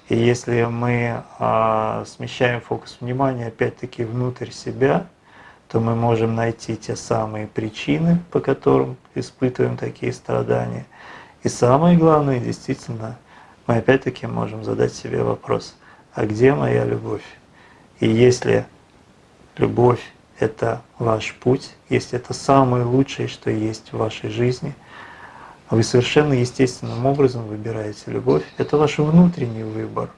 И если мы а, смещаем фокус внимания опять-таки внутрь себя, то мы можем найти те самые причины, по которым испытываем такие страдания. И самое главное, действительно, мы опять-таки можем задать себе вопрос, а где моя любовь? И если любовь это ваш путь, если это самое лучшее, что есть в вашей жизни, вы совершенно естественным образом выбираете любовь, это ваш внутренний выбор.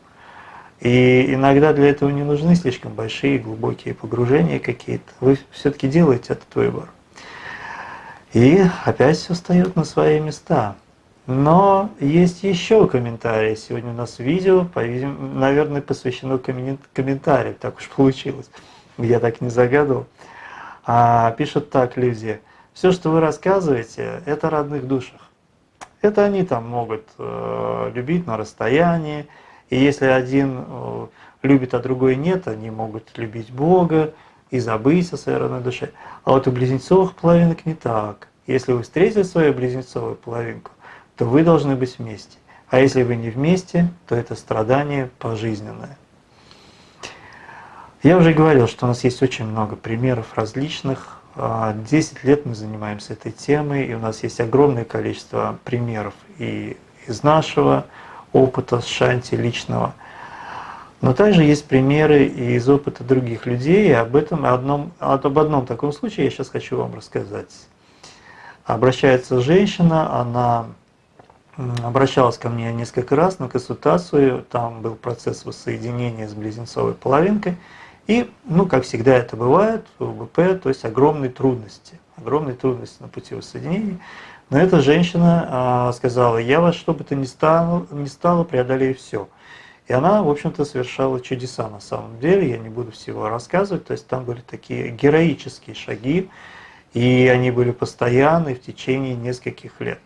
И иногда для этого не нужны слишком большие глубокие погружения какие-то. Вы все-таки делаете этот выбор. И опять все встает на свои места. Но есть еще комментарии. Сегодня у нас видео, наверное, посвящено комментариям, так уж получилось я так не загадывал. А, пишет так люди, все, что вы рассказываете, это о родных душах. Это они там могут э, любить на расстоянии, и если один э, любит, а другой нет, они могут любить Бога и забыть о своей родной душе. А вот у близнецовых половинок не так. Если вы встретили свою близнецовую половинку, то вы должны быть вместе. А если вы не вместе, то это страдание пожизненное. Я уже говорил, что у нас есть очень много примеров различных. 10 а, лет мы занимаемся этой темой, и у нас есть огромное количество примеров и из нашего опыта с Шанти личного. Но также есть примеры и из опыта других людей, и об этом одном, об одном таком случае я сейчас хочу вам рассказать. Обращается женщина, она обращалась ко мне несколько раз на консультацию, там был процесс воссоединения с близнецовой половинкой – и, ну, как всегда это бывает, в УБП, то есть огромные трудности, огромные трудности на пути воссоединения. Но эта женщина а, сказала, я вас что бы то ни стало, ни стало преодолею все. И она, в общем-то, совершала чудеса на самом деле, я не буду всего рассказывать, то есть там были такие героические шаги, и они были постоянны в течение нескольких лет.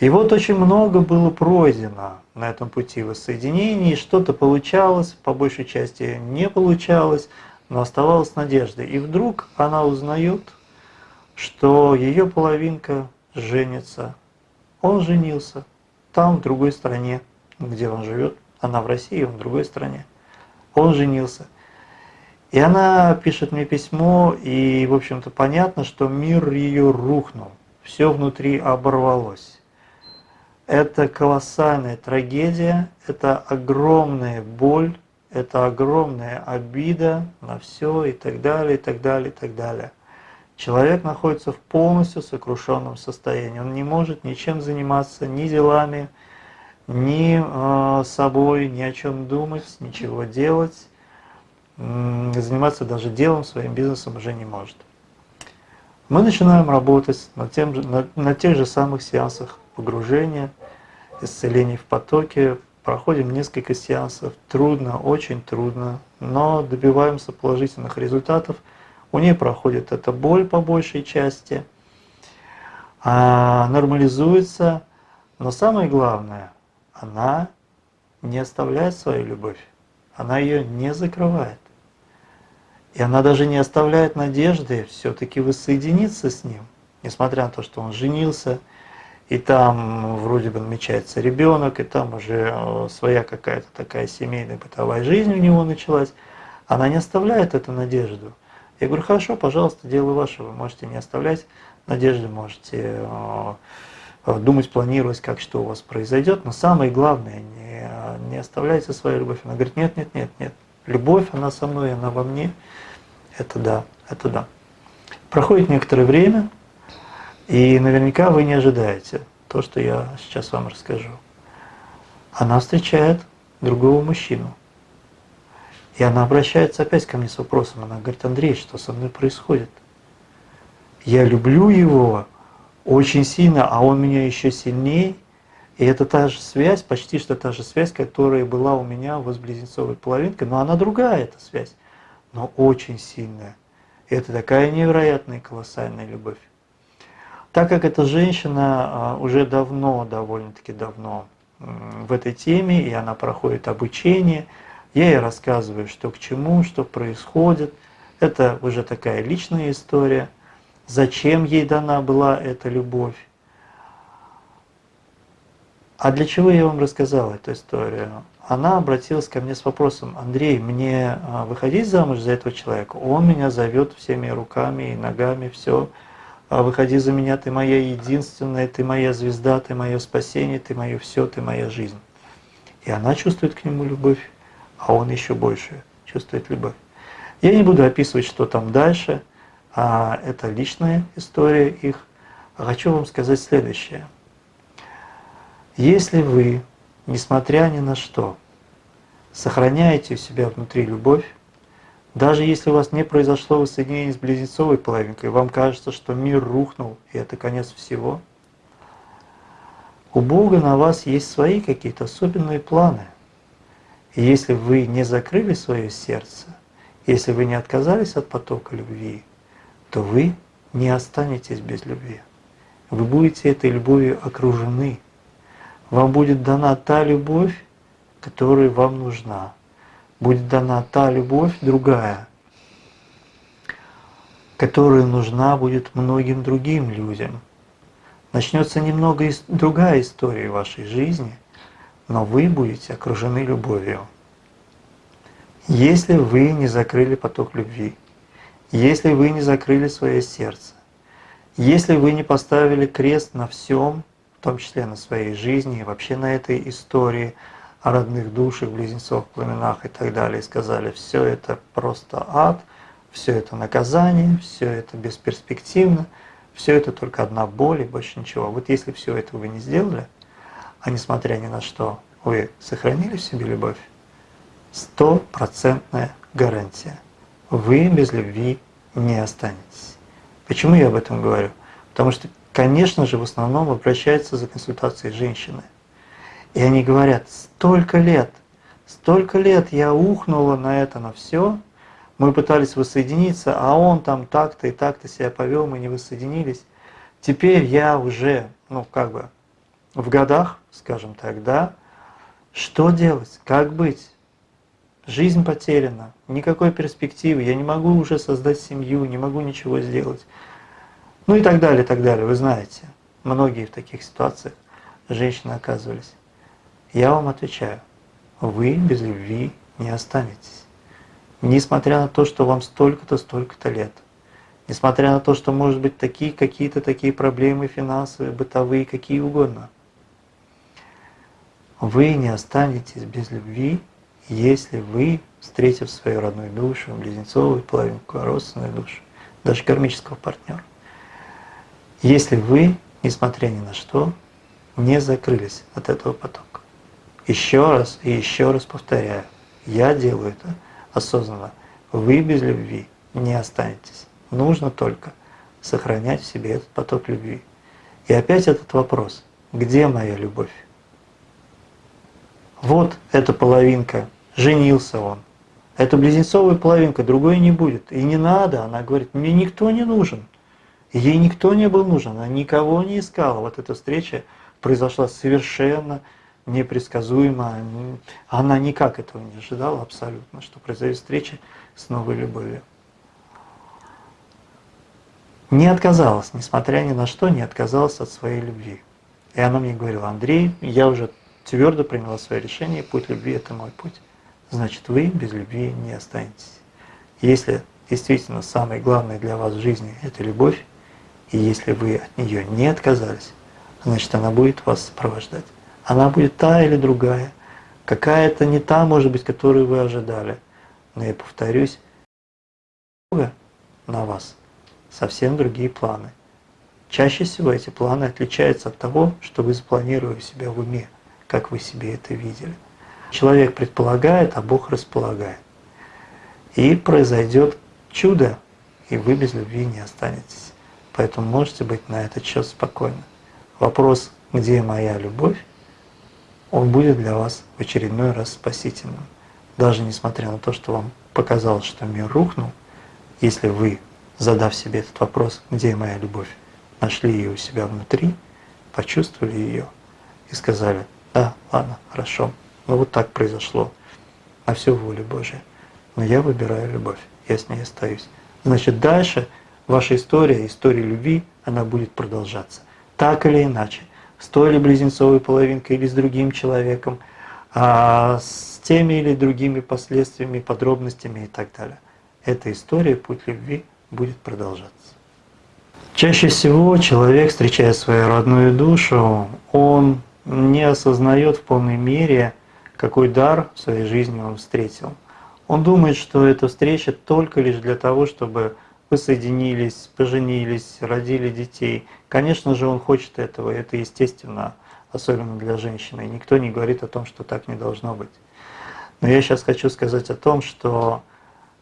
И вот очень много было пройдено на этом пути воссоединения, что-то получалось, по большей части не получалось, но оставалась надежда. И вдруг она узнает, что ее половинка женится. Он женился там, в другой стране, где он живет. Она в России, он в другой стране. Он женился. И она пишет мне письмо, и, в общем-то, понятно, что мир ее рухнул. Все внутри оборвалось. Это колоссальная трагедия, это огромная боль, это огромная обида на все и так далее, и так далее, и так далее. Человек находится в полностью сокрушенном состоянии. Он не может ничем заниматься, ни делами, ни э, собой, ни о чем думать, ничего делать. Заниматься даже делом, своим бизнесом уже не может. Мы начинаем работать на, тем, на, на тех же самых сеансах погружения, исцеления в потоке, проходим несколько сеансов, трудно, очень трудно, но добиваемся положительных результатов. У нее проходит эта боль по большей части, а нормализуется, но самое главное, она не оставляет свою любовь, она ее не закрывает. И она даже не оставляет надежды все-таки воссоединиться с ним, несмотря на то, что он женился, и там вроде бы намечается ребенок, и там уже э, своя какая-то такая семейная бытовая жизнь у него началась, она не оставляет эту надежду. Я говорю, хорошо, пожалуйста, дело ваше, вы можете не оставлять надежды, можете э, думать, планировать, как что у вас произойдет, но самое главное, не, не оставляйте свою любовь. Она говорит, нет, нет, нет, нет, любовь, она со мной, она во мне, это да, это да. Проходит некоторое время, и наверняка вы не ожидаете то, что я сейчас вам расскажу. Она встречает другого мужчину. И она обращается опять ко мне с вопросом. Она говорит, Андрей, что со мной происходит? Я люблю его очень сильно, а он меня еще сильнее. И это та же связь, почти что та же связь, которая была у меня с близнецовой половинкой, но она другая, эта связь, но очень сильная. И это такая невероятная колоссальная любовь. Так как эта женщина а, уже давно, довольно-таки давно в этой теме, и она проходит обучение, я ей рассказываю, что к чему, что происходит. Это уже такая личная история. Зачем ей дана была эта любовь? А для чего я вам рассказал эту историю? Она обратилась ко мне с вопросом, Андрей, мне а, выходить замуж за этого человека? Он меня зовет всеми руками и ногами, все. А выходи за меня, ты моя единственная, ты моя звезда, ты мое спасение, ты мое все, ты моя жизнь. И она чувствует к нему любовь, а он еще больше чувствует любовь. Я не буду описывать, что там дальше, а это личная история их. А хочу вам сказать следующее. Если вы, несмотря ни на что, сохраняете у себя внутри любовь, даже если у вас не произошло воссоединение с близнецовой половинкой, вам кажется, что мир рухнул, и это конец всего, у Бога на вас есть свои какие-то особенные планы. И если вы не закрыли свое сердце, если вы не отказались от потока любви, то вы не останетесь без любви. Вы будете этой любовью окружены. Вам будет дана та любовь, которая вам нужна будет дана та любовь другая, которая нужна будет многим другим людям. Начнется немного другая история вашей жизни, но вы будете окружены любовью. Если вы не закрыли поток любви, если вы не закрыли свое сердце, если вы не поставили крест на всем, в том числе на своей жизни и вообще на этой истории – о родных душах, близнецов, пламенах и так далее, сказали, все это просто ад, все это наказание, все это бесперспективно, все это только одна боль и больше ничего. Вот если все это вы не сделали, а несмотря ни на что, вы сохранили в себе любовь, стопроцентная гарантия. Вы без любви не останетесь. Почему я об этом говорю? Потому что конечно же, в основном обращаются за консультацией женщины. И они говорят, столько лет, столько лет я ухнула на это, на все, мы пытались воссоединиться, а он там так-то и так-то себя повел, мы не воссоединились. Теперь я уже, ну как бы, в годах, скажем так, да, что делать, как быть? Жизнь потеряна, никакой перспективы, я не могу уже создать семью, не могу ничего сделать. Ну и так далее, и так далее. Вы знаете, многие в таких ситуациях женщины оказывались. Я вам отвечаю, вы без любви не останетесь. Несмотря на то, что вам столько-то, столько-то лет. Несмотря на то, что может быть такие какие-то такие проблемы финансовые, бытовые, какие угодно. Вы не останетесь без любви, если вы, встретив свою родную душу, близнецовую половинку, родственную душу, даже кармического партнера, если вы, несмотря ни на что, не закрылись от этого потока. Еще раз и еще раз повторяю, я делаю это осознанно. Вы без любви не останетесь. Нужно только сохранять в себе этот поток любви. И опять этот вопрос, где моя любовь? Вот эта половинка, женился он. Это близнецовая половинка, другой не будет. И не надо, она говорит, мне никто не нужен. Ей никто не был нужен, она никого не искала. Вот эта встреча произошла совершенно непредсказуемо. Она никак этого не ожидала абсолютно, что произойдет встреча с новой любовью. Не отказалась, несмотря ни на что, не отказалась от своей любви. И она мне говорила, Андрей, я уже твердо приняла свое решение, путь любви – это мой путь. Значит, вы без любви не останетесь. Если действительно самое главное для вас в жизни – это любовь, и если вы от нее не отказались, значит она будет вас сопровождать. Она будет та или другая, какая-то не та, может быть, которую вы ожидали. Но я повторюсь, на вас совсем другие планы. Чаще всего эти планы отличаются от того, что вы запланировали себя в уме, как вы себе это видели. Человек предполагает, а Бог располагает. И произойдет чудо, и вы без любви не останетесь. Поэтому можете быть на этот счет спокойны. Вопрос, где моя любовь, он будет для вас в очередной раз спасительным. Даже несмотря на то, что вам показалось, что мир рухнул, если вы, задав себе этот вопрос, где моя любовь, нашли ее у себя внутри, почувствовали ее и сказали, да, ладно, хорошо, ну вот так произошло, на всю волю Божия, но я выбираю любовь, я с ней остаюсь. Значит, дальше – ваша история, история любви, она будет продолжаться. Так или иначе, с той или близнецовой половинкой или с другим человеком, а с теми или другими последствиями, подробностями и так далее. Эта история, путь любви, будет продолжаться. Чаще всего человек, встречая свою родную душу, он не осознает в полной мере, какой дар в своей жизни он встретил. Он думает, что эта встреча только лишь для того, чтобы вы соединились, поженились, родили детей. Конечно же, он хочет этого, это естественно, особенно для женщины. Никто не говорит о том, что так не должно быть. Но я сейчас хочу сказать о том, что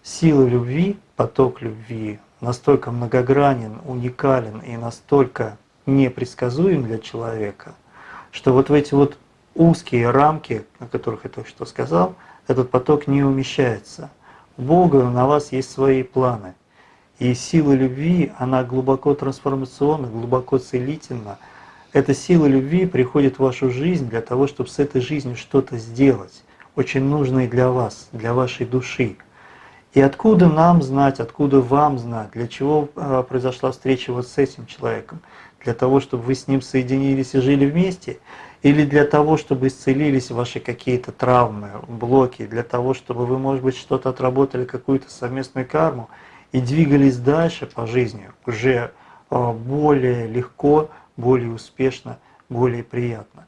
сила любви, поток любви настолько многогранен, уникален и настолько непредсказуем для человека, что вот в эти вот узкие рамки, о которых я только что сказал, этот поток не умещается. У Бога на вас есть свои планы. И сила любви, она глубоко трансформационна, глубоко целительна. Эта сила любви приходит в вашу жизнь для того, чтобы с этой жизнью что-то сделать, очень нужное для вас, для вашей души. И откуда нам знать, откуда вам знать, для чего а, произошла встреча вот с этим человеком? Для того, чтобы вы с ним соединились и жили вместе? Или для того, чтобы исцелились ваши какие-то травмы, блоки? Для того, чтобы вы, может быть, что-то отработали, какую-то совместную карму? И двигались дальше по жизни уже а, более легко, более успешно, более приятно.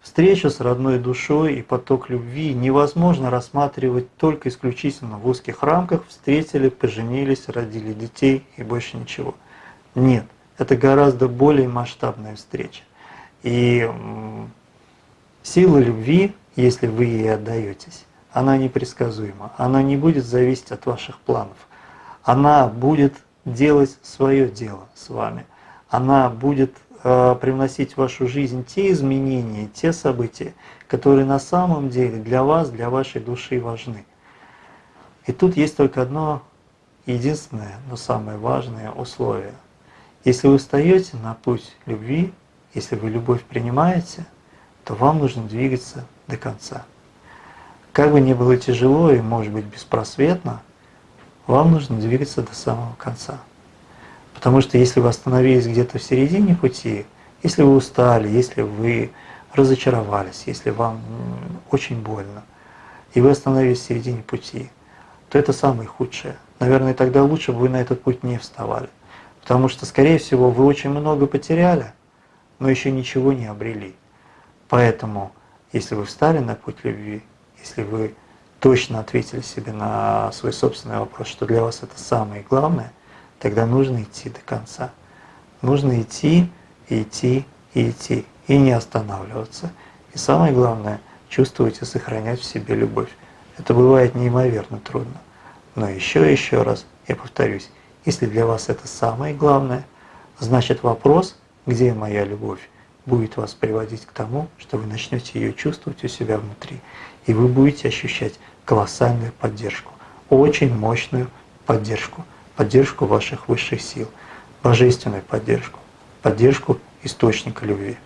Встречу с родной душой и поток любви невозможно рассматривать только исключительно в узких рамках «встретили, поженились, родили детей и больше ничего». Нет, это гораздо более масштабная встреча. И сила любви, если вы ей отдаетесь, она непредсказуема, она не будет зависеть от ваших планов – она будет делать свое дело с вами. она будет э, привносить в вашу жизнь те изменения, те события, которые на самом деле для вас, для вашей души важны. И тут есть только одно единственное, но самое важное условие. Если вы встаете на путь любви, если вы любовь принимаете, то вам нужно двигаться до конца. Как бы ни было тяжело и, может быть, беспросветно, вам нужно двигаться до самого конца. Потому что если вы остановились где-то в середине пути, если вы устали, если вы разочаровались, если вам очень больно, и вы остановились в середине пути, то это самое худшее. Наверное, тогда лучше бы вы на этот путь не вставали. Потому что, скорее всего, вы очень много потеряли, но еще ничего не обрели. Поэтому, если вы встали на путь любви, если вы точно ответили себе на свой собственный вопрос, что для вас это самое главное, тогда нужно идти до конца. Нужно идти, идти, идти, и не останавливаться. И самое главное, чувствовать и сохранять в себе любовь. Это бывает неимоверно трудно. Но еще еще раз я повторюсь, если для вас это самое главное, значит вопрос, где моя любовь, будет вас приводить к тому, что вы начнете ее чувствовать у себя внутри, и вы будете ощущать колоссальную поддержку, очень мощную поддержку, поддержку ваших высших сил, божественную поддержку, поддержку источника любви.